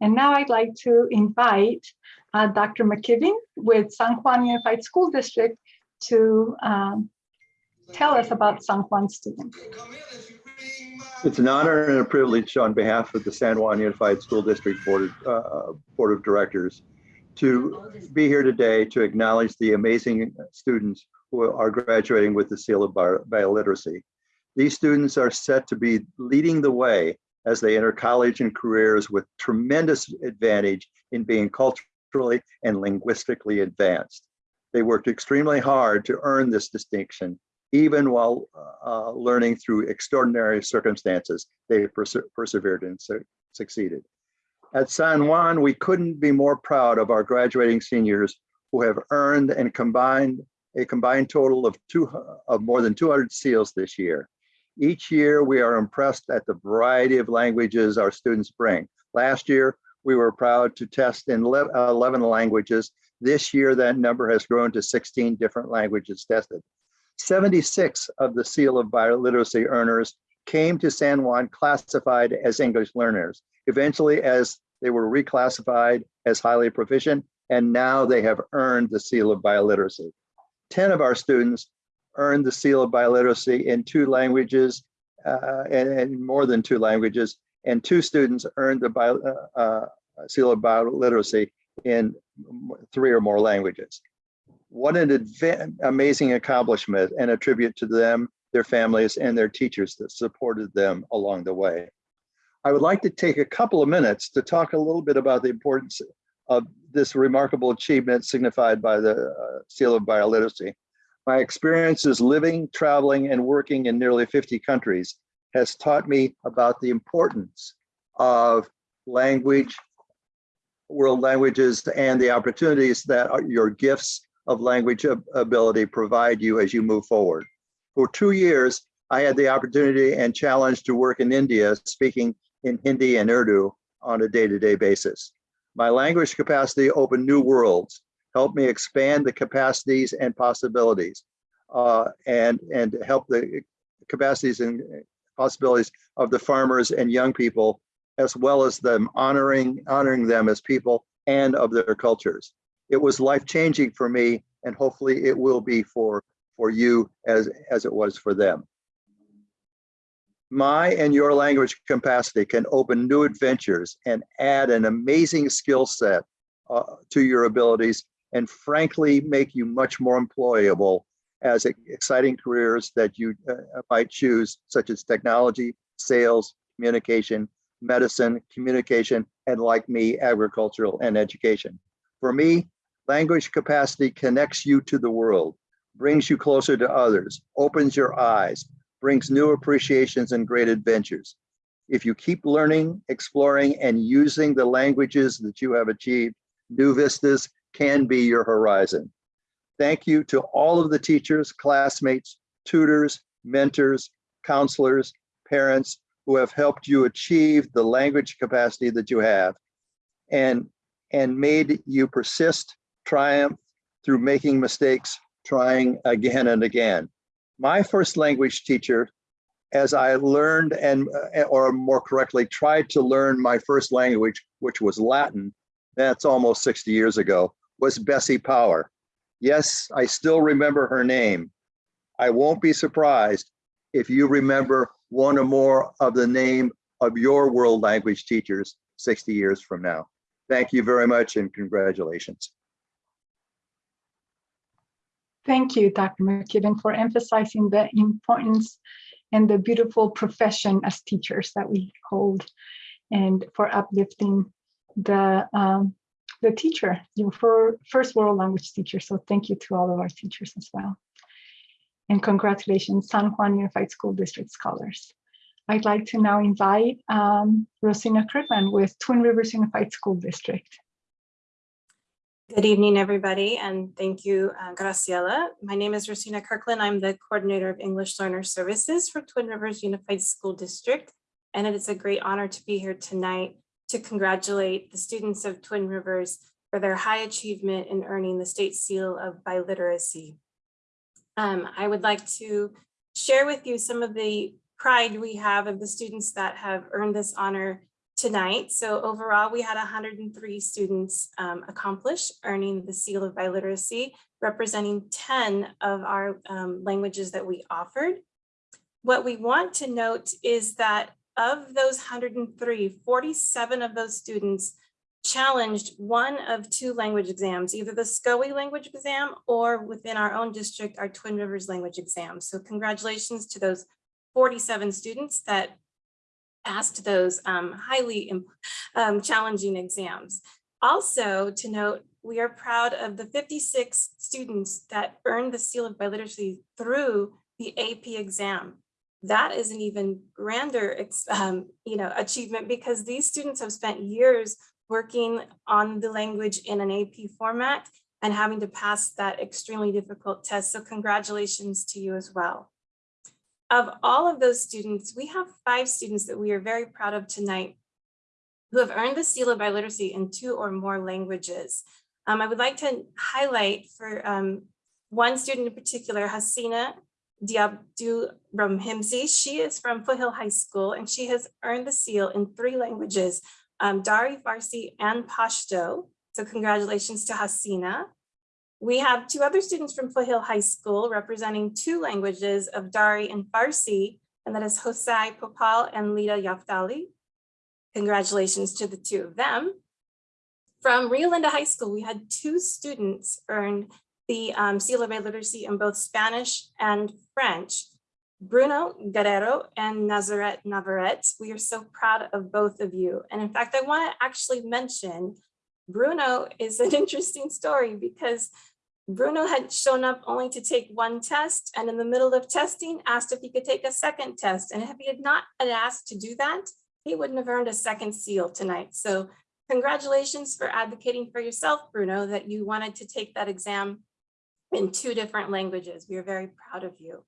And now I'd like to invite uh, Dr. McKibben with San Juan Unified School District to um, tell us about San Juan students. It's an honor and a privilege on behalf of the San Juan Unified School District Board, uh, Board of Directors to be here today to acknowledge the amazing students who are graduating with the seal of biliteracy. These students are set to be leading the way as they enter college and careers with tremendous advantage in being culturally and linguistically advanced. They worked extremely hard to earn this distinction even while uh, learning through extraordinary circumstances, they perse persevered and su succeeded. At San Juan, we couldn't be more proud of our graduating seniors who have earned and combined a combined total of two of more than 200 seals this year. Each year, we are impressed at the variety of languages our students bring. Last year, we were proud to test in 11 languages. This year, that number has grown to 16 different languages tested. 76 of the Seal of Biliteracy earners came to San Juan classified as English learners. Eventually, as they were reclassified as highly proficient, and now they have earned the Seal of Biliteracy. 10 of our students earned the Seal of Biliteracy in two languages uh, and, and, more than two languages, and two students earned the Bi uh, uh, Seal of Biliteracy in three or more languages. What an amazing accomplishment and a tribute to them, their families, and their teachers that supported them along the way. I would like to take a couple of minutes to talk a little bit about the importance of this remarkable achievement signified by the uh, Seal of Biliteracy. My experiences living, traveling, and working in nearly 50 countries has taught me about the importance of language, world languages, and the opportunities that your gifts of language ability provide you as you move forward. For two years, I had the opportunity and challenge to work in India speaking in Hindi and Urdu on a day-to-day -day basis. My language capacity opened new worlds, helped me expand the capacities and possibilities, uh, and, and help the capacities and possibilities of the farmers and young people, as well as them honoring, honoring them as people and of their cultures. It was life-changing for me, and hopefully it will be for, for you as, as it was for them. My and your language capacity can open new adventures and add an amazing skill set uh, to your abilities and frankly make you much more employable as exciting careers that you uh, might choose such as technology sales communication medicine communication and like me agricultural and education. For me language capacity connects you to the world brings you closer to others opens your eyes brings new appreciations and great adventures. If you keep learning, exploring, and using the languages that you have achieved, new vistas can be your horizon. Thank you to all of the teachers, classmates, tutors, mentors, counselors, parents who have helped you achieve the language capacity that you have and, and made you persist, triumph through making mistakes, trying again and again my first language teacher, as I learned and, uh, or more correctly, tried to learn my first language, which was Latin, that's almost 60 years ago, was Bessie Power. Yes, I still remember her name. I won't be surprised if you remember one or more of the name of your world language teachers 60 years from now. Thank you very much and congratulations. Thank you, Dr. McKibben, for emphasizing the importance and the beautiful profession as teachers that we hold and for uplifting the um, the teacher, your first world language teacher. So thank you to all of our teachers as well. And congratulations, San Juan Unified School District Scholars. I'd like to now invite um, Rosina Kirkland with Twin Rivers Unified School District. Good evening, everybody, and thank you, uh, Graciela. My name is Rosina Kirkland. I'm the coordinator of English Learner Services for Twin Rivers Unified School District, and it is a great honor to be here tonight to congratulate the students of Twin Rivers for their high achievement in earning the state seal of biliteracy. Um, I would like to share with you some of the pride we have of the students that have earned this honor tonight. So overall, we had 103 students um, accomplish earning the seal of biliteracy, representing 10 of our um, languages that we offered. What we want to note is that of those 103, 47 of those students challenged one of two language exams, either the SCOE language exam or within our own district, our Twin Rivers language exam. So congratulations to those 47 students that passed those um, highly um, challenging exams. Also to note, we are proud of the 56 students that earned the seal of biliteracy through the AP exam. That is an even grander um, you know, achievement because these students have spent years working on the language in an AP format and having to pass that extremely difficult test. So congratulations to you as well. Of all of those students, we have five students that we are very proud of tonight who have earned the seal of biliteracy in two or more languages. Um, I would like to highlight for um, one student in particular, Hasina Diabdu Ramhimzi. She is from Foothill High School and she has earned the seal in three languages, um, Dari, Farsi, and Pashto. So congratulations to Hasina. We have two other students from Foothill High School representing two languages of Dari and Farsi, and that is Hosai Popal and Lida Yaftali. Congratulations to the two of them. From Rio Linda High School, we had two students earn the um, of Literacy in both Spanish and French. Bruno Guerrero and Nazaret Navarrete, we are so proud of both of you. And in fact, I want to actually mention Bruno is an interesting story because Bruno had shown up only to take one test and in the middle of testing asked if he could take a second test. And if he had not asked to do that, he wouldn't have earned a second seal tonight. So congratulations for advocating for yourself, Bruno, that you wanted to take that exam in two different languages. We are very proud of you.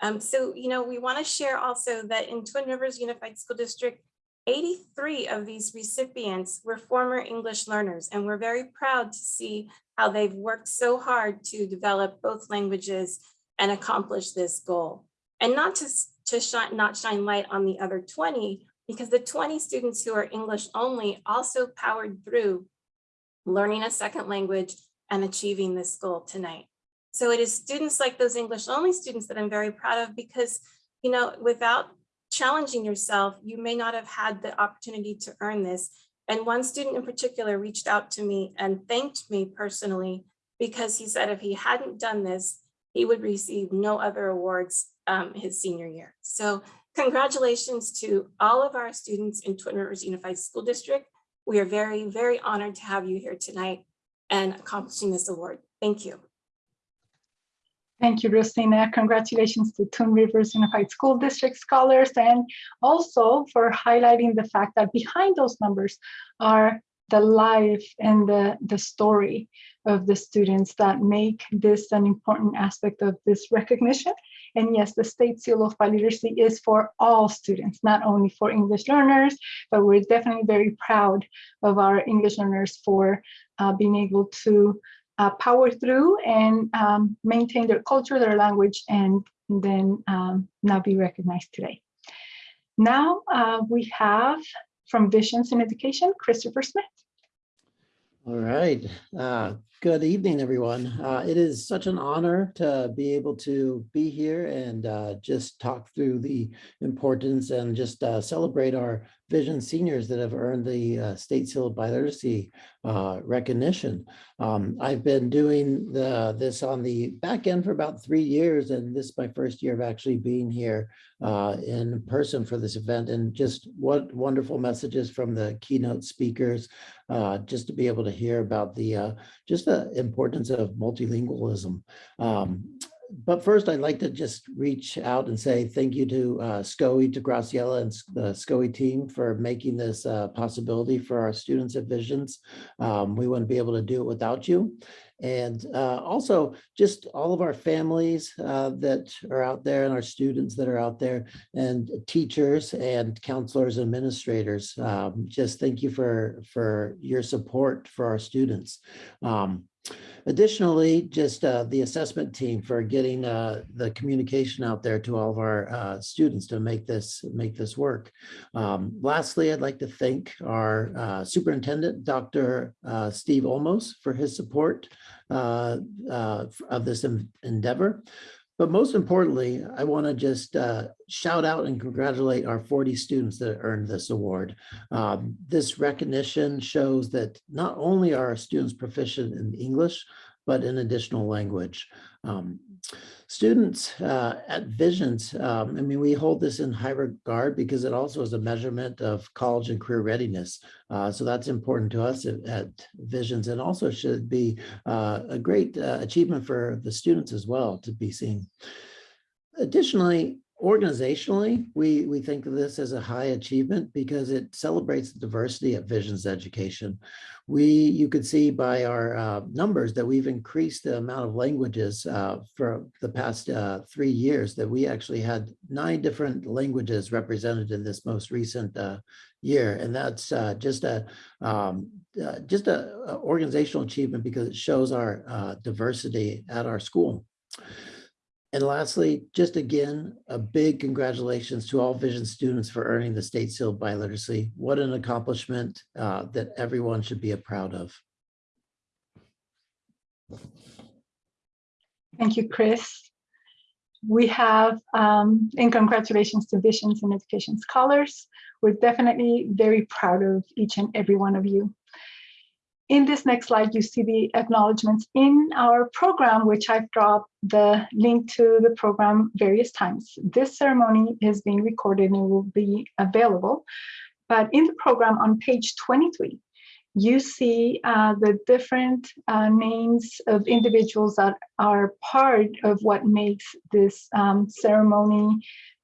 Um, so, you know, we want to share also that in Twin Rivers Unified School District, 83 of these recipients were former English learners, and we're very proud to see how they've worked so hard to develop both languages and accomplish this goal. And not to, to shine, not shine light on the other 20, because the 20 students who are English only also powered through learning a second language and achieving this goal tonight. So it is students like those English only students that I'm very proud of because, you know, without challenging yourself, you may not have had the opportunity to earn this. And one student in particular reached out to me and thanked me personally because he said if he hadn't done this, he would receive no other awards um, his senior year. So congratulations to all of our students in Twin Rivers Unified School District. We are very, very honored to have you here tonight and accomplishing this award. Thank you. Thank you, Rosina. Congratulations to Twin Rivers Unified School District scholars and also for highlighting the fact that behind those numbers are the life and the, the story of the students that make this an important aspect of this recognition. And yes, the State Seal of Biliteracy is for all students, not only for English learners, but we're definitely very proud of our English learners for uh, being able to uh, power through and um, maintain their culture, their language, and then um, now be recognized today. Now uh, we have from Visions in Education, Christopher Smith. All right. Uh, good evening, everyone. Uh, it is such an honor to be able to be here and uh, just talk through the importance and just uh, celebrate our Vision seniors that have earned the uh, State Seal of Biliteracy uh, recognition. Um, I've been doing the, this on the back end for about three years, and this is my first year of actually being here uh, in person for this event. And just what wonderful messages from the keynote speakers, just to be able to hear about the just the importance of multilingualism. Um, but first, I'd like to just reach out and say thank you to uh, SCOE, to Graciela and the SCOE team for making this uh, possibility for our students at Visions. Um, we wouldn't be able to do it without you. And uh, also just all of our families uh, that are out there and our students that are out there and teachers and counselors and administrators. Um, just thank you for, for your support for our students. Um, Additionally, just uh, the assessment team for getting uh, the communication out there to all of our uh, students to make this make this work. Um, lastly, I'd like to thank our uh, superintendent, Dr. Uh, Steve Olmos, for his support uh, of this endeavor. But most importantly, I want to just uh, shout out and congratulate our 40 students that earned this award. Um, this recognition shows that not only are our students proficient in English, but in additional language. Um, students uh, at Visions, um, I mean, we hold this in high regard because it also is a measurement of college and career readiness. Uh, so that's important to us at, at Visions and also should be uh, a great uh, achievement for the students as well to be seen. Additionally, organizationally, we, we think of this as a high achievement because it celebrates the diversity of Visions Education. We, you could see by our uh, numbers that we've increased the amount of languages uh, for the past uh, three years, that we actually had nine different languages represented in this most recent uh, year. And that's uh, just a um, uh, just a, organizational achievement because it shows our diversity at our school. And lastly, just again, a big congratulations to all Vision students for earning the State Seal of Biliteracy. What an accomplishment uh, that everyone should be a proud of. Thank you, Chris. We have, um, and congratulations to Visions and Education Scholars. We're definitely very proud of each and every one of you. In this next slide, you see the acknowledgements in our program, which I've dropped the link to the program various times. This ceremony is being recorded and will be available. But in the program on page 23, you see uh, the different uh, names of individuals that are part of what makes this um, ceremony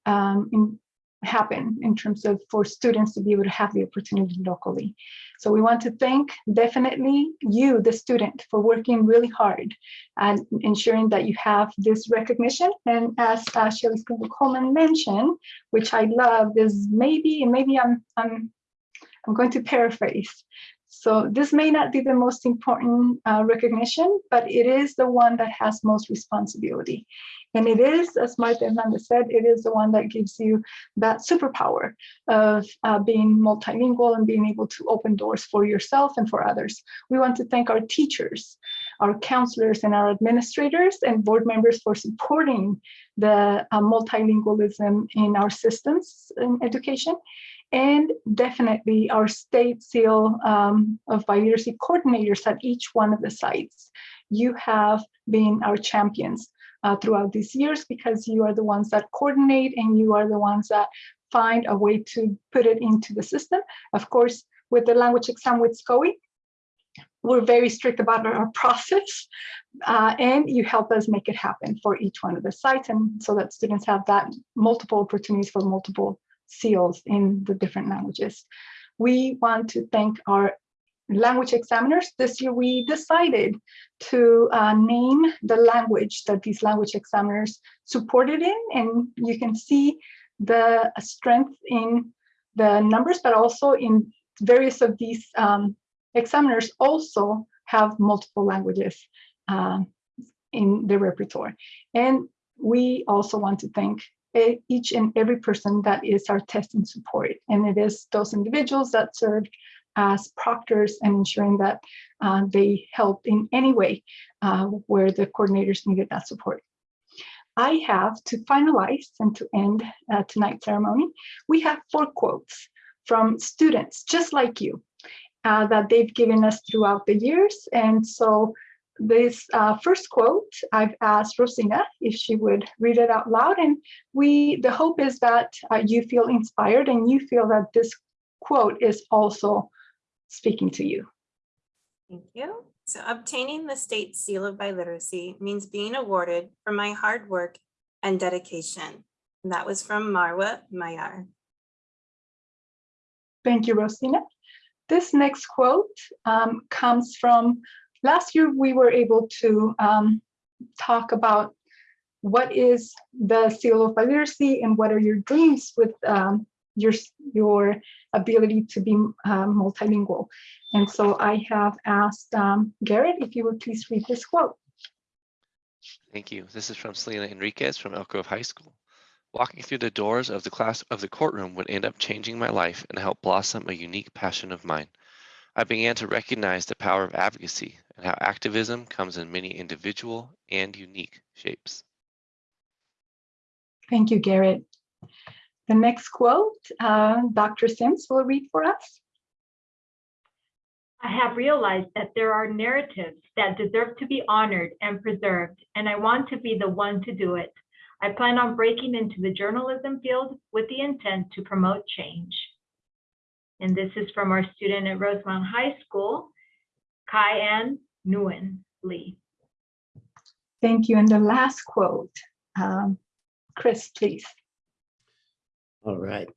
um, in, happen in terms of for students to be able to have the opportunity locally. So we want to thank definitely you, the student, for working really hard and ensuring that you have this recognition. And as uh, Shelley Sprinkle Coleman mentioned, which I love, is maybe, and maybe I'm, I'm, I'm going to paraphrase, so this may not be the most important uh, recognition, but it is the one that has most responsibility. And it is, as Martha Hernandez said, it is the one that gives you that superpower of uh, being multilingual and being able to open doors for yourself and for others. We want to thank our teachers, our counselors and our administrators and board members for supporting the uh, multilingualism in our systems in education and definitely our state seal um, of biliteracy coordinators at each one of the sites. You have been our champions uh, throughout these years because you are the ones that coordinate and you are the ones that find a way to put it into the system. Of course, with the language exam with SCOE, we're very strict about our process uh, and you help us make it happen for each one of the sites and so that students have that multiple opportunities for multiple seals in the different languages. We want to thank our language examiners. This year we decided to uh, name the language that these language examiners supported in, and you can see the strength in the numbers, but also in various of these um, examiners also have multiple languages uh, in their repertoire. And we also want to thank each and every person that is our testing support. And it is those individuals that serve as proctors and ensuring that uh, they help in any way uh, where the coordinators needed that support. I have to finalize and to end uh, tonight's ceremony. We have four quotes from students just like you uh, that they've given us throughout the years. And so this uh, first quote, I've asked Rosina if she would read it out loud. And we, the hope is that uh, you feel inspired and you feel that this quote is also speaking to you. Thank you. So obtaining the state seal of biliteracy means being awarded for my hard work and dedication. And that was from Marwa Mayar. Thank you, Rosina. This next quote um, comes from last year we were able to um, talk about what is the seal of biliteracy and what are your dreams with um, your, your ability to be um, multilingual. And so I have asked um, Garrett if you would please read this quote. Thank you. This is from Selena Enriquez from Elk Grove High School. Walking through the doors of the class of the courtroom would end up changing my life and help blossom a unique passion of mine. I began to recognize the power of advocacy and how activism comes in many individual and unique shapes. Thank you, Garrett. The next quote, uh, Dr. Sims will read for us. I have realized that there are narratives that deserve to be honored and preserved, and I want to be the one to do it. I plan on breaking into the journalism field with the intent to promote change. And this is from our student at Rosemont High School, Kai-Ann Nguyen Lee. Thank you. And the last quote, um, Chris, please. All right.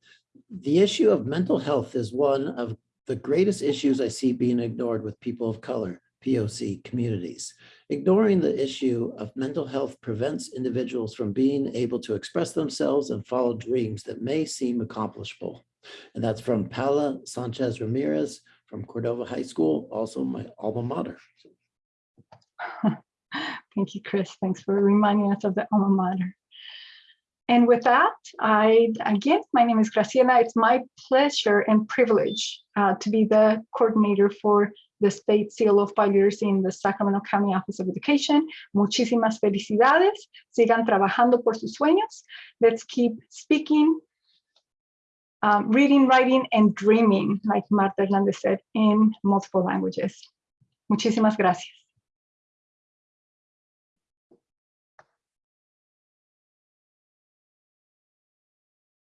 The issue of mental health is one of the greatest issues I see being ignored with people of color, POC communities. Ignoring the issue of mental health prevents individuals from being able to express themselves and follow dreams that may seem accomplishable. And that's from Paula Sanchez Ramirez from Cordova High School, also my alma mater. Thank you, Chris. Thanks for reminding us of the alma mater. And with that, I, again, my name is Graciela. It's my pleasure and privilege uh, to be the coordinator for the State Seal of Literacy in the Sacramento County Office of Education. Muchísimas felicidades. Sigan trabajando por sus sueños. Let's keep speaking, um, reading, writing, and dreaming, like Marta Hernandez said, in multiple languages. Muchísimas gracias.